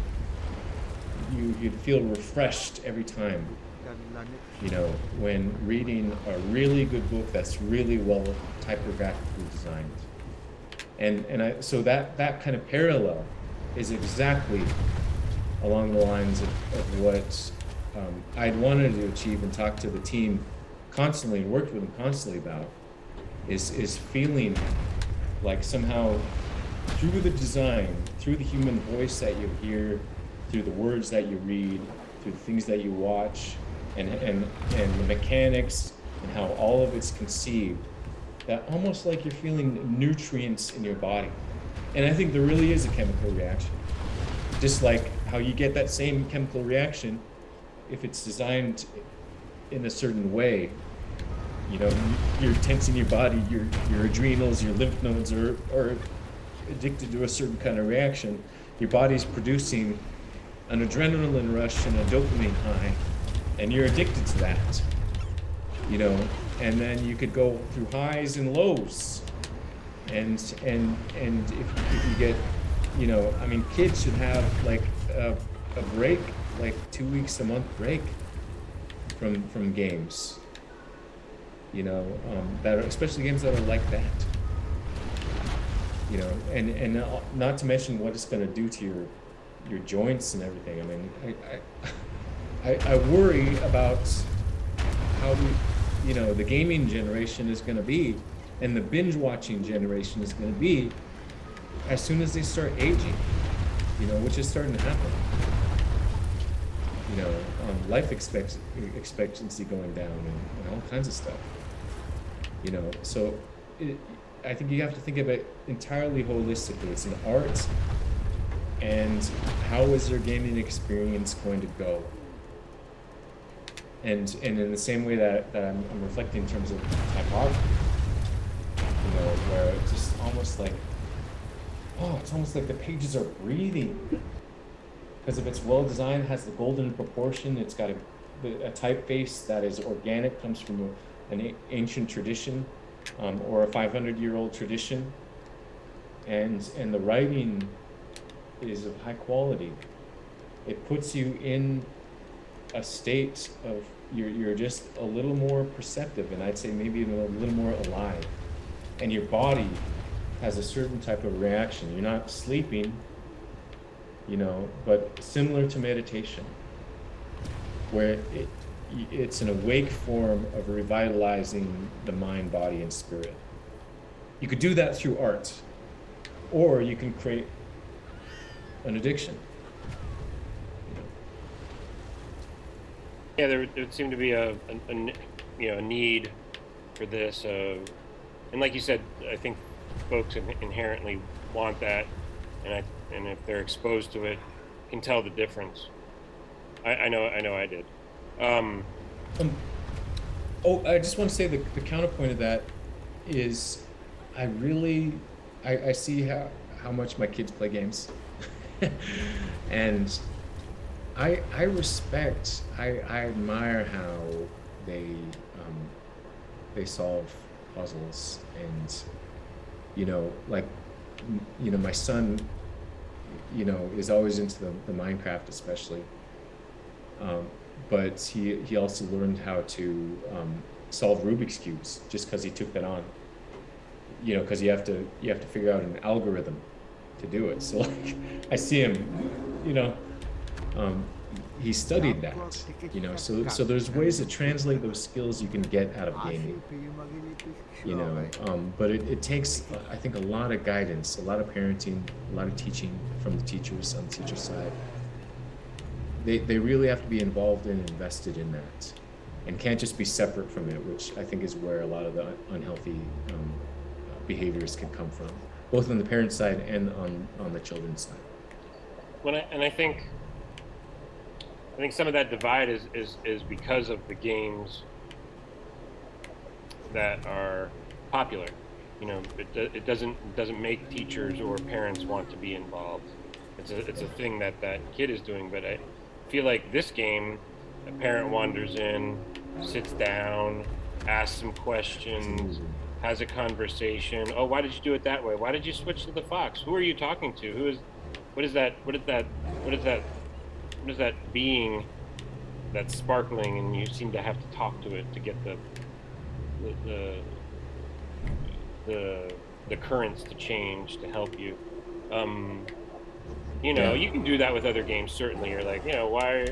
You you feel refreshed every time you know, when reading a really good book that's really well typographically designed. And, and I, so that, that kind of parallel is exactly along the lines of, of what um, I'd wanted to achieve and talk to the team constantly and worked with them constantly about is, is feeling like somehow through the design, through the human voice that you hear, through the words that you read, through the things that you watch, and, and, and the mechanics and how all of it's conceived, that almost like you're feeling nutrients in your body. And I think there really is a chemical reaction. Just like how you get that same chemical reaction if it's designed in a certain way. You know, you're tensing your body, your, your adrenals, your lymph nodes are, are addicted to a certain kind of reaction. Your body's producing an adrenaline rush and a dopamine high and you're addicted to that you know and then you could go through highs and lows. And and and if, if you get you know i mean kids should have like a, a break like two weeks a month break from from games. You know um, that are, especially games that are like that. You know and and not to mention what it's going to do to your your joints and everything. I mean I, I I, I worry about how we, you know, the gaming generation is going to be, and the binge watching generation is going to be, as soon as they start aging, you know, which is starting to happen. You know, um, life expect, expectancy going down and, and, all kinds of stuff. You know, so it, I think you have to think of it entirely holistically. It's an art, and how is their gaming experience going to go? And and in the same way that, that I'm, I'm reflecting in terms of typography, you know, where it's just almost like oh, it's almost like the pages are breathing. Because if it's well designed, has the golden proportion, it's got a, a typeface that is organic, comes from a, an ancient tradition um, or a 500 year old tradition. And, and the writing is of high quality. It puts you in a state of you're, you're just a little more perceptive and I'd say maybe even a little more alive. And your body has a certain type of reaction. You're not sleeping, you know, but similar to meditation, where it, it's an awake form of revitalizing the mind, body, and spirit. You could do that through art, or you can create an addiction. Yeah, there, there seemed to be a, a, a, you know a need for this, uh, and like you said, I think folks inherently want that, and I and if they're exposed to it, can tell the difference. I, I know I know I did. Um, um, oh, I just want to say the, the counterpoint of that is, I really I, I see how how much my kids play games, and I I respect I, I admire how they um, they solve puzzles and you know like you know my son you know is always into the, the Minecraft especially um, but he he also learned how to um, solve Rubik's cubes just because he took that on. You know because you have to you have to figure out an algorithm to do it. So like I see him you know um, he studied that, you know. So so there's ways to translate those skills you can get out of gaming, you know. Um, but it, it takes, I think, a lot of guidance, a lot of parenting, a lot of teaching from the teachers on the teacher side. They they really have to be involved and invested in that, and can't just be separate from it, which I think is where a lot of the unhealthy um, behaviors can come from, both on the parent side and on on the children's side. When I, and I think I think some of that divide is, is, is because of the games that are popular. You know, it, it doesn't doesn't make teachers or parents want to be involved. It's a it's a thing that that kid is doing. But I feel like this game, a parent wanders in, sits down, asks some questions, has a conversation. Oh, why did you do it that way? Why did you switch to the fox? Who are you talking to? Who is? What is that? What is that? What is that what is that being that's sparkling? And you seem to have to talk to it to get the the the the, currents to change to help you. Um, you know you can do that with other games certainly. You're like you know why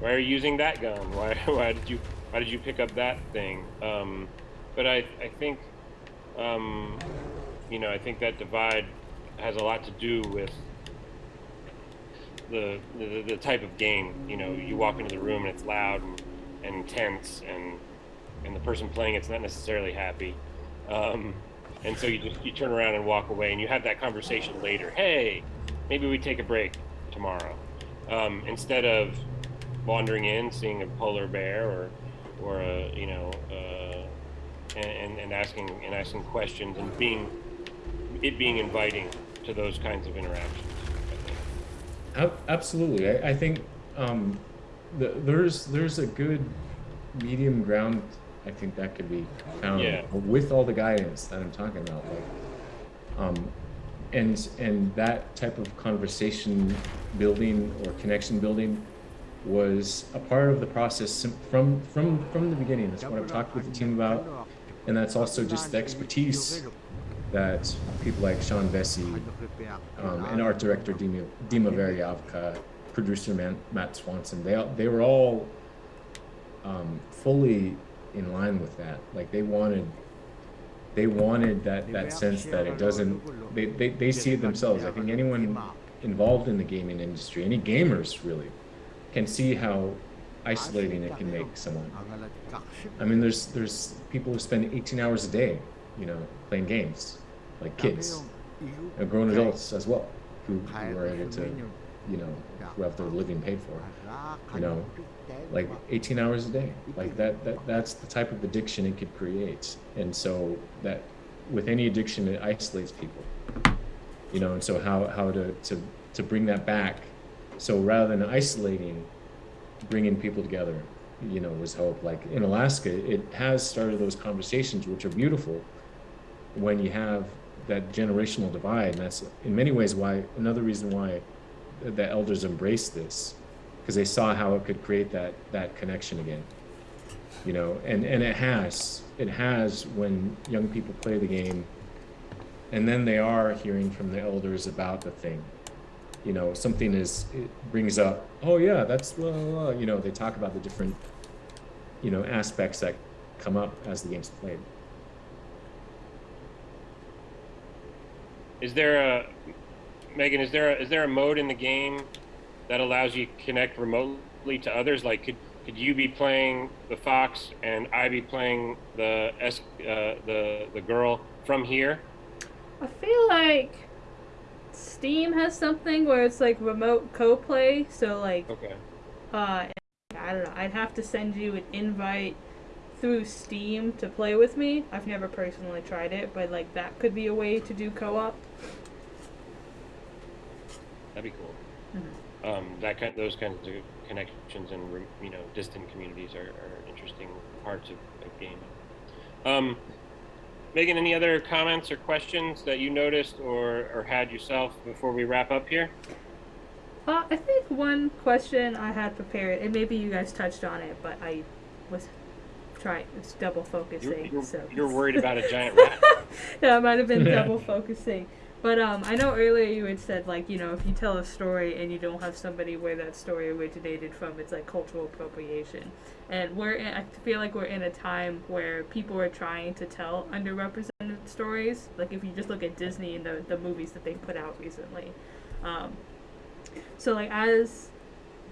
why are you using that gun? Why why did you why did you pick up that thing? Um, but I I think um, you know I think that divide has a lot to do with the, the, the type of game. You know, you walk into the room and it's loud and, and and and the person playing it's not necessarily happy. Um, and so you just you turn around and walk away, and you have that conversation later. Hey, maybe we take a break tomorrow, um, instead of wandering in, seeing a polar bear or or a you know uh, and, and asking and asking questions and being it being inviting to those kinds of interactions absolutely. I, I think um, the, there's there's a good medium ground. I think that could be found yeah. with all the guidance that I'm talking about. Like, um, and and that type of conversation building or connection building was a part of the process from from from the beginning. That's what I've talked with the team about, and that's also just the expertise that people like Sean Vesce um, and art director Dima, Veryovka, producer Man, Matt Swanson, they, they were all um, fully in line with that. Like they wanted, they wanted that, that sense that it doesn't, they, they, they see it themselves. I think anyone involved in the gaming industry, any gamers really, can see how isolating it can make someone. I mean, there's there's people who spend 18 hours a day, you know, playing games like kids, and grown adults as well, who, who are able to, you know, who have their living paid for, you know, like 18 hours a day. Like that, that that's the type of addiction it could create. And so that with any addiction, it isolates people. you know, and so how how to to to bring that back. So rather than isolating, bringing people together, you know, was hope. Like in Alaska, it has started those conversations, which are beautiful. When you have that generational divide, and that's in many ways why another reason why the elders embraced this, because they saw how it could create that that connection again. You know, and and it has it has when young people play the game, and then they are hearing from the elders about the thing. You know, something is it brings up. Oh yeah, that's blah, blah, blah. you know they talk about the different you know aspects that come up as the game's played. Is there a Megan? Is there a, is there a mode in the game that allows you to connect remotely to others? Like, could could you be playing the fox and I be playing the S uh, the the girl from here? I feel like Steam has something where it's like remote co-play. So like, okay. Uh, I don't know. I'd have to send you an invite through Steam to play with me. I've never personally tried it, but like that could be a way to do co-op. That'd be cool. Mm-hmm. Um, that kind, those kinds of connections and you know distant communities are, are interesting parts of, of gaming. Um, Megan, any other comments or questions that you noticed or, or had yourself before we wrap up here? Uh, I think one question I had prepared, and maybe you guys touched on it, but I was trying, was double focusing. You're, you're, so. you're worried about a giant rat. yeah, I might have been double focusing. But um, I know earlier you had said like you know if you tell a story and you don't have somebody where that story originated from, it's like cultural appropriation. And we're in, I feel like we're in a time where people are trying to tell underrepresented stories. Like if you just look at Disney and the the movies that they put out recently. Um, so like as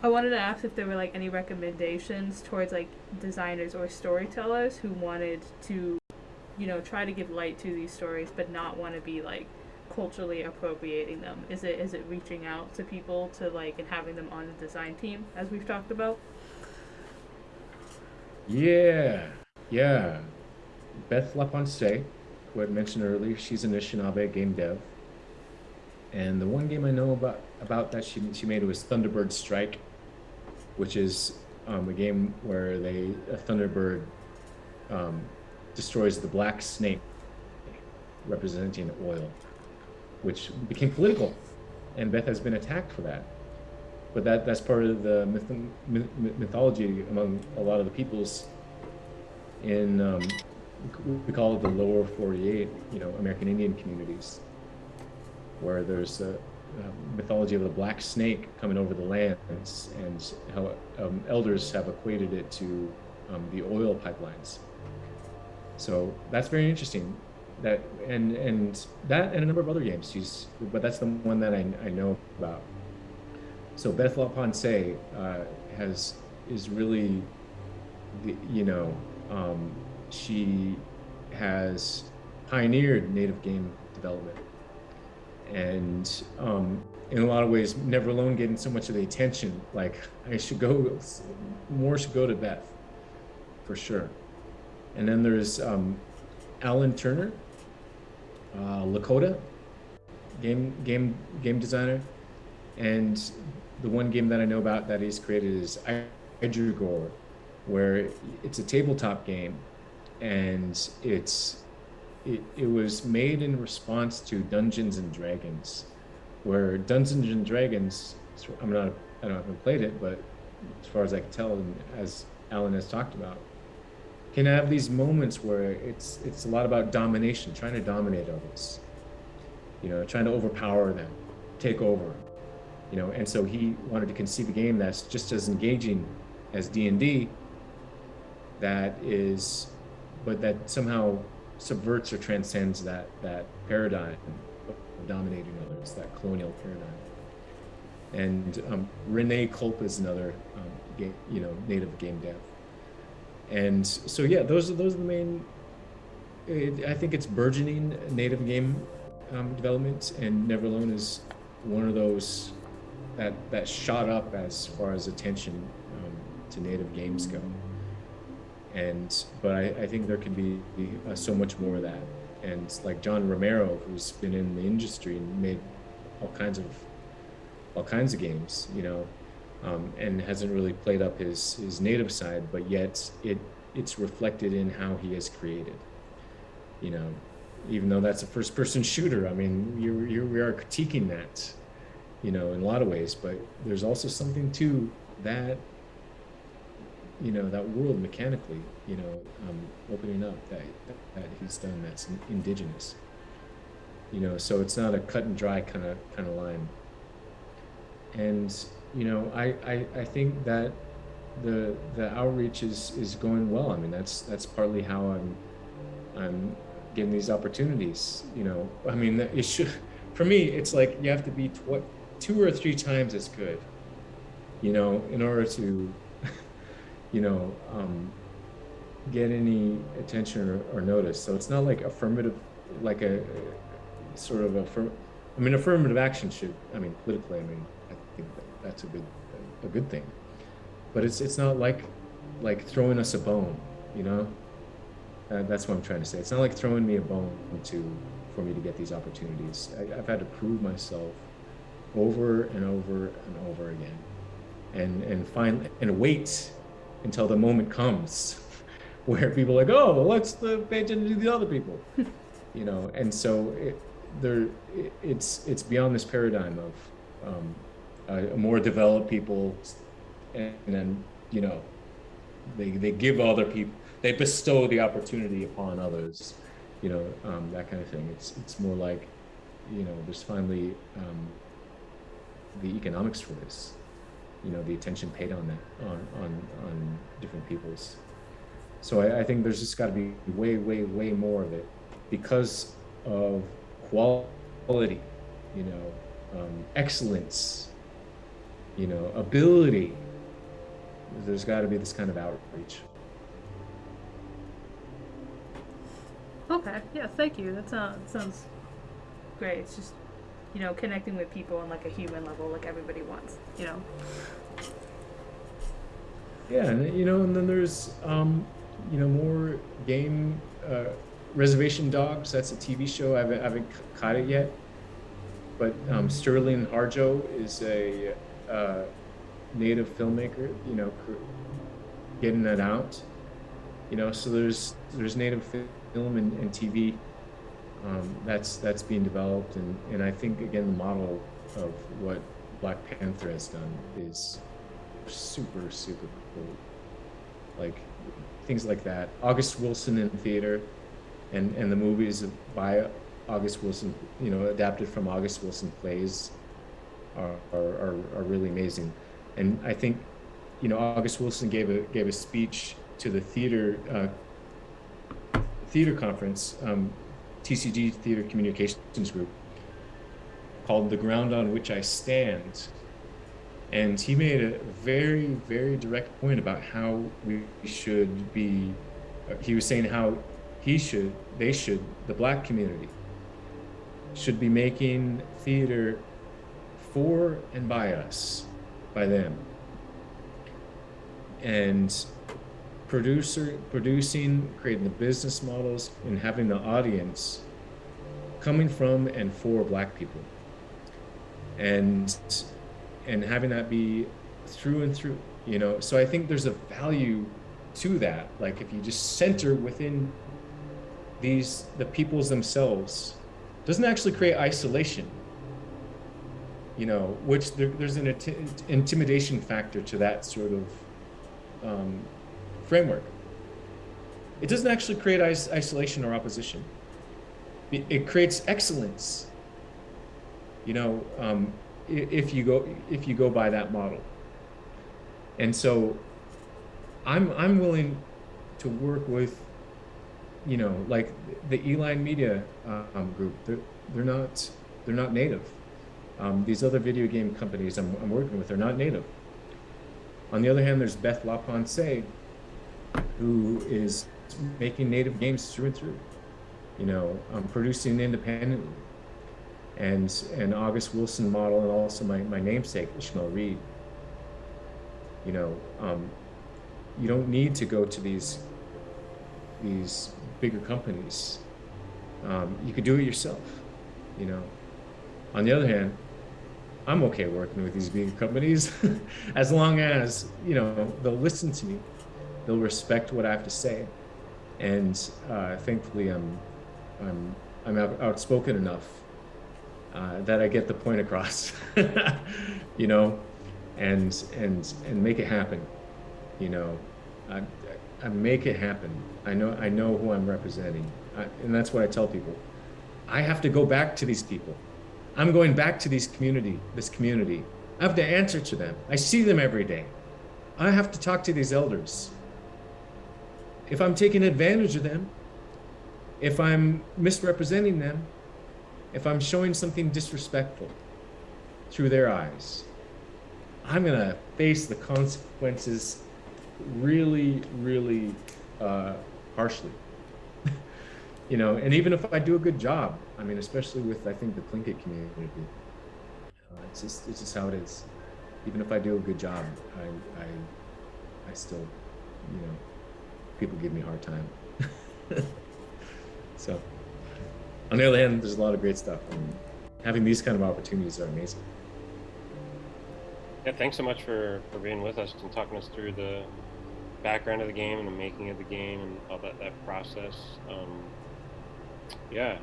I wanted to ask if there were like any recommendations towards like designers or storytellers who wanted to, you know, try to give light to these stories but not want to be like culturally appropriating them. Is it is it reaching out to people to like and having them on the design team as we've talked about? Yeah. Yeah. Beth LaPensée, who I mentioned earlier, she's an Anishinaabe game dev. And the one game I know about about that she she made was Thunderbird Strike, which is um, a game where they a Thunderbird um, destroys the black snake, representing oil, which became political, and Beth has been attacked for that. But that that's part of the myth, myth, mythology among a lot of the peoples in um, we call it the lower 48, you know, American Indian communities, where there's a, uh, mythology of the black snake coming over the lands and how um, elders have equated it to um, the oil pipelines. So that's very interesting. That and and that and a number of other games. She's, but that's the one that I, I know about. So Beth Ponce uh, has is really, the, you know, um, she has pioneered native game development and um, in a lot of ways, Never Alone getting so much of the attention. Like I should go, more should go to Beth, for sure. And then there's um, Alan Turner, uh, Lakota, game game game designer, and the one game that I know about that he's created is Idrigor, where it's a tabletop game, and it's it, it was made in response to Dungeons and Dragons, where Dungeons and Dragons, I'm not, I don't have played it, but as far as I can tell, and as Alan has talked about, can have these moments where it's it's a lot about domination, trying to dominate others, you know, trying to overpower them, take over, you know, and so he wanted to conceive a game that's just as engaging as D and D. That is, but that somehow subverts or transcends that that paradigm of dominating others, that colonial paradigm. And um, Renee Culp is another, um, game, you know, native game dev. And so yeah, those are those are the main. It, I think it's burgeoning native game um, development, and Never Alone is one of those that that shot up as far as attention um, to native games go and but I, I think there can be uh, so much more of that and like John Romero, who's been in the industry and made all kinds of all kinds of games, you know, um, and hasn't really played up his his native side, but yet it it's reflected in how he has created. You know, even though that's a first person shooter, I mean, you you we are critiquing that, you know, in a lot of ways, but there's also something to that you know that world mechanically you know um, opening up that, that he's done that's indigenous you know so it's not a cut and dry kind of kind of line and you know I, I i think that the the outreach is is going well i mean that's that's partly how i'm i'm getting these opportunities you know i mean it should for me it's like you have to be tw- two or three times as good you know in order to you know, um, get any attention or, or, notice. So it's not like affirmative, like a, a sort of a, I mean, affirmative action should, I mean, politically, I mean, I think that that's a good, a good thing. But it's it's not like, like throwing us a bone, you know. Uh, that's what I'm trying to say. It's not like throwing me a bone to, for me to get these opportunities. I, I've had to prove myself over and over and over again, and and find and wait until the moment comes where people are like, oh, well, let's the pay attention to the other people, you know. And so it, there, it, it's it's beyond this paradigm of um, a more developed people, and, then you know, they they give other people, they bestow the opportunity upon others, you know, um, that kind of thing. It's it's more like, you know, there's finally um, the economics for this you know the attention paid on that on on on different people's so I, I think there's just got to be way way way more of it because of quality you know um, excellence you know ability there's got to be this kind of outreach okay yeah thank you that sounds sounds great it's just you know, connecting with people on like a human level, like everybody wants, you know. Yeah, and you know, and then there's um, you know more game uh, Reservation Dogs. That's a TV show. I haven't, I haven't caught it yet, but um, Sterlin Harjo is a uh, native filmmaker. You know, getting that out. You know, so there's there's native film and, and TV um, that's that's being developed, and and I think again the model of what Black Panther has done is super super cool. Like things like that. August Wilson in theater, and and the movies by August Wilson, you know, adapted from August Wilson plays, are are, are, really amazing, and I think, you know, August Wilson gave a gave a speech to the theater uh, theater conference um, TCG Theater Communications Group called The Ground on Which I Stand. And he made a very, very direct point about how we should be. Uh, he was saying how he should, they should, the black community should be making theater for and by us, by them. And producer producing creating the business models and having the audience coming from and for black people. And and having that be through and through you know? So i think there's a value to that. Like if you just center within these the peoples themselves doesn't actually create isolation you know which there, there's an intimidation factor to that sort of um, framework. It doesn't actually create is isolation or opposition. It, it, creates excellence. You know, um, if you go if you go by that model. And so, I'm I'm willing to work with, you know, like the E-Line Media um, group. They're they're not they're not native. Um, these other video game companies I'm, I'm working with are not native. On the other hand, there's Beth LaPensée, who is making native games through and through, you know, um, producing independently. And and August Wilson model, and also my, my namesake Ishmael Reed. You know, um, you don't need to go to these these bigger companies Um, you could do it yourself, you know. On the other hand, I'm okay working with these big companies as long as, you know, they'll listen to me, they'll respect what I have to say. And uh, thankfully, I'm, I'm, I'm out- outspoken enough uh, that I get the point across, you know, and, and, and make it happen, you know. I, I make it happen. I know, I know who I'm representing. I, and that's what I tell people. I have to go back to these people. I'm going back to these community, this community. I have to answer to them. I see them every day. I have to talk to these elders. If I'm taking advantage of them, if I'm misrepresenting them, if I'm showing something disrespectful through their eyes, I'm gonna face the consequences really, really uh, harshly. you know, and even if I do a good job, I mean, especially with I think the Tlingit community, uh, it's just it's just how it is. Even if I do a good job, I I, I still, you know, people give me a hard time. so, on the other hand, there's a lot of great stuff, and having these kind of opportunities are amazing. Yeah, thanks so much for, for being with us and talking us through the background of the game and the making of the game and all that, that process. Um, yeah,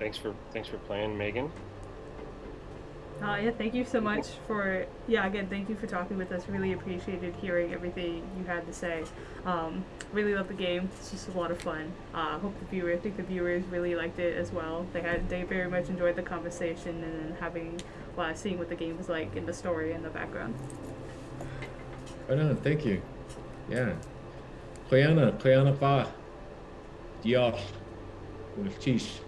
thanks for thanks for playing, Megan. Uh, yeah, thank you so much for yeah again thank you for talking with us. Really appreciated hearing everything you had to say. Um, really love the game. It's just a lot of fun. Uh, hope the viewer, I think the viewers really liked it as well. They had they very much enjoyed the conversation and then having uh, seeing what the game was like in the story and the background. Right on, thank you. Yeah. Playana, Playana Pa. Diolch. Unaftish.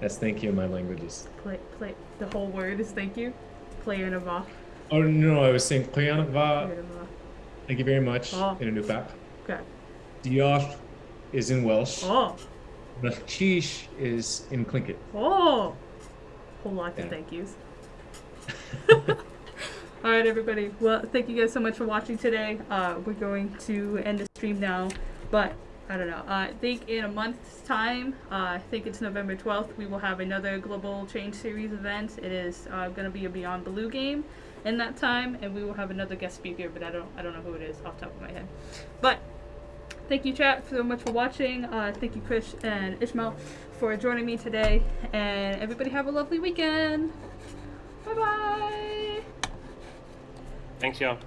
That's thank you in my languages. Play play the whole word is thank you. Play in a va. Oh no, I was saying Playana Play in a va. Thank you very much Oh. in Inupiaq. Okay. Diolch is in Welsh. Oh Unaftish is in Tlingit. oh. Whole lot of thank yous. All right, everybody. Well, thank you guys so much for watching today. Uh, we're going to end the stream now, but I don't know. Uh, I think in a month's time, uh, I think it's November 12th, we will have another Global Change Series event. It is uh, going to be a Beyond Blue game in that time, and we will have another guest speaker, but I don't I don't know who it is off the top of my head. But thank you, chat, so much for watching. Uh, thank you, Chris and Ishmael, for joining me today, and everybody have a lovely weekend. Bye bye. Thanks, y'all.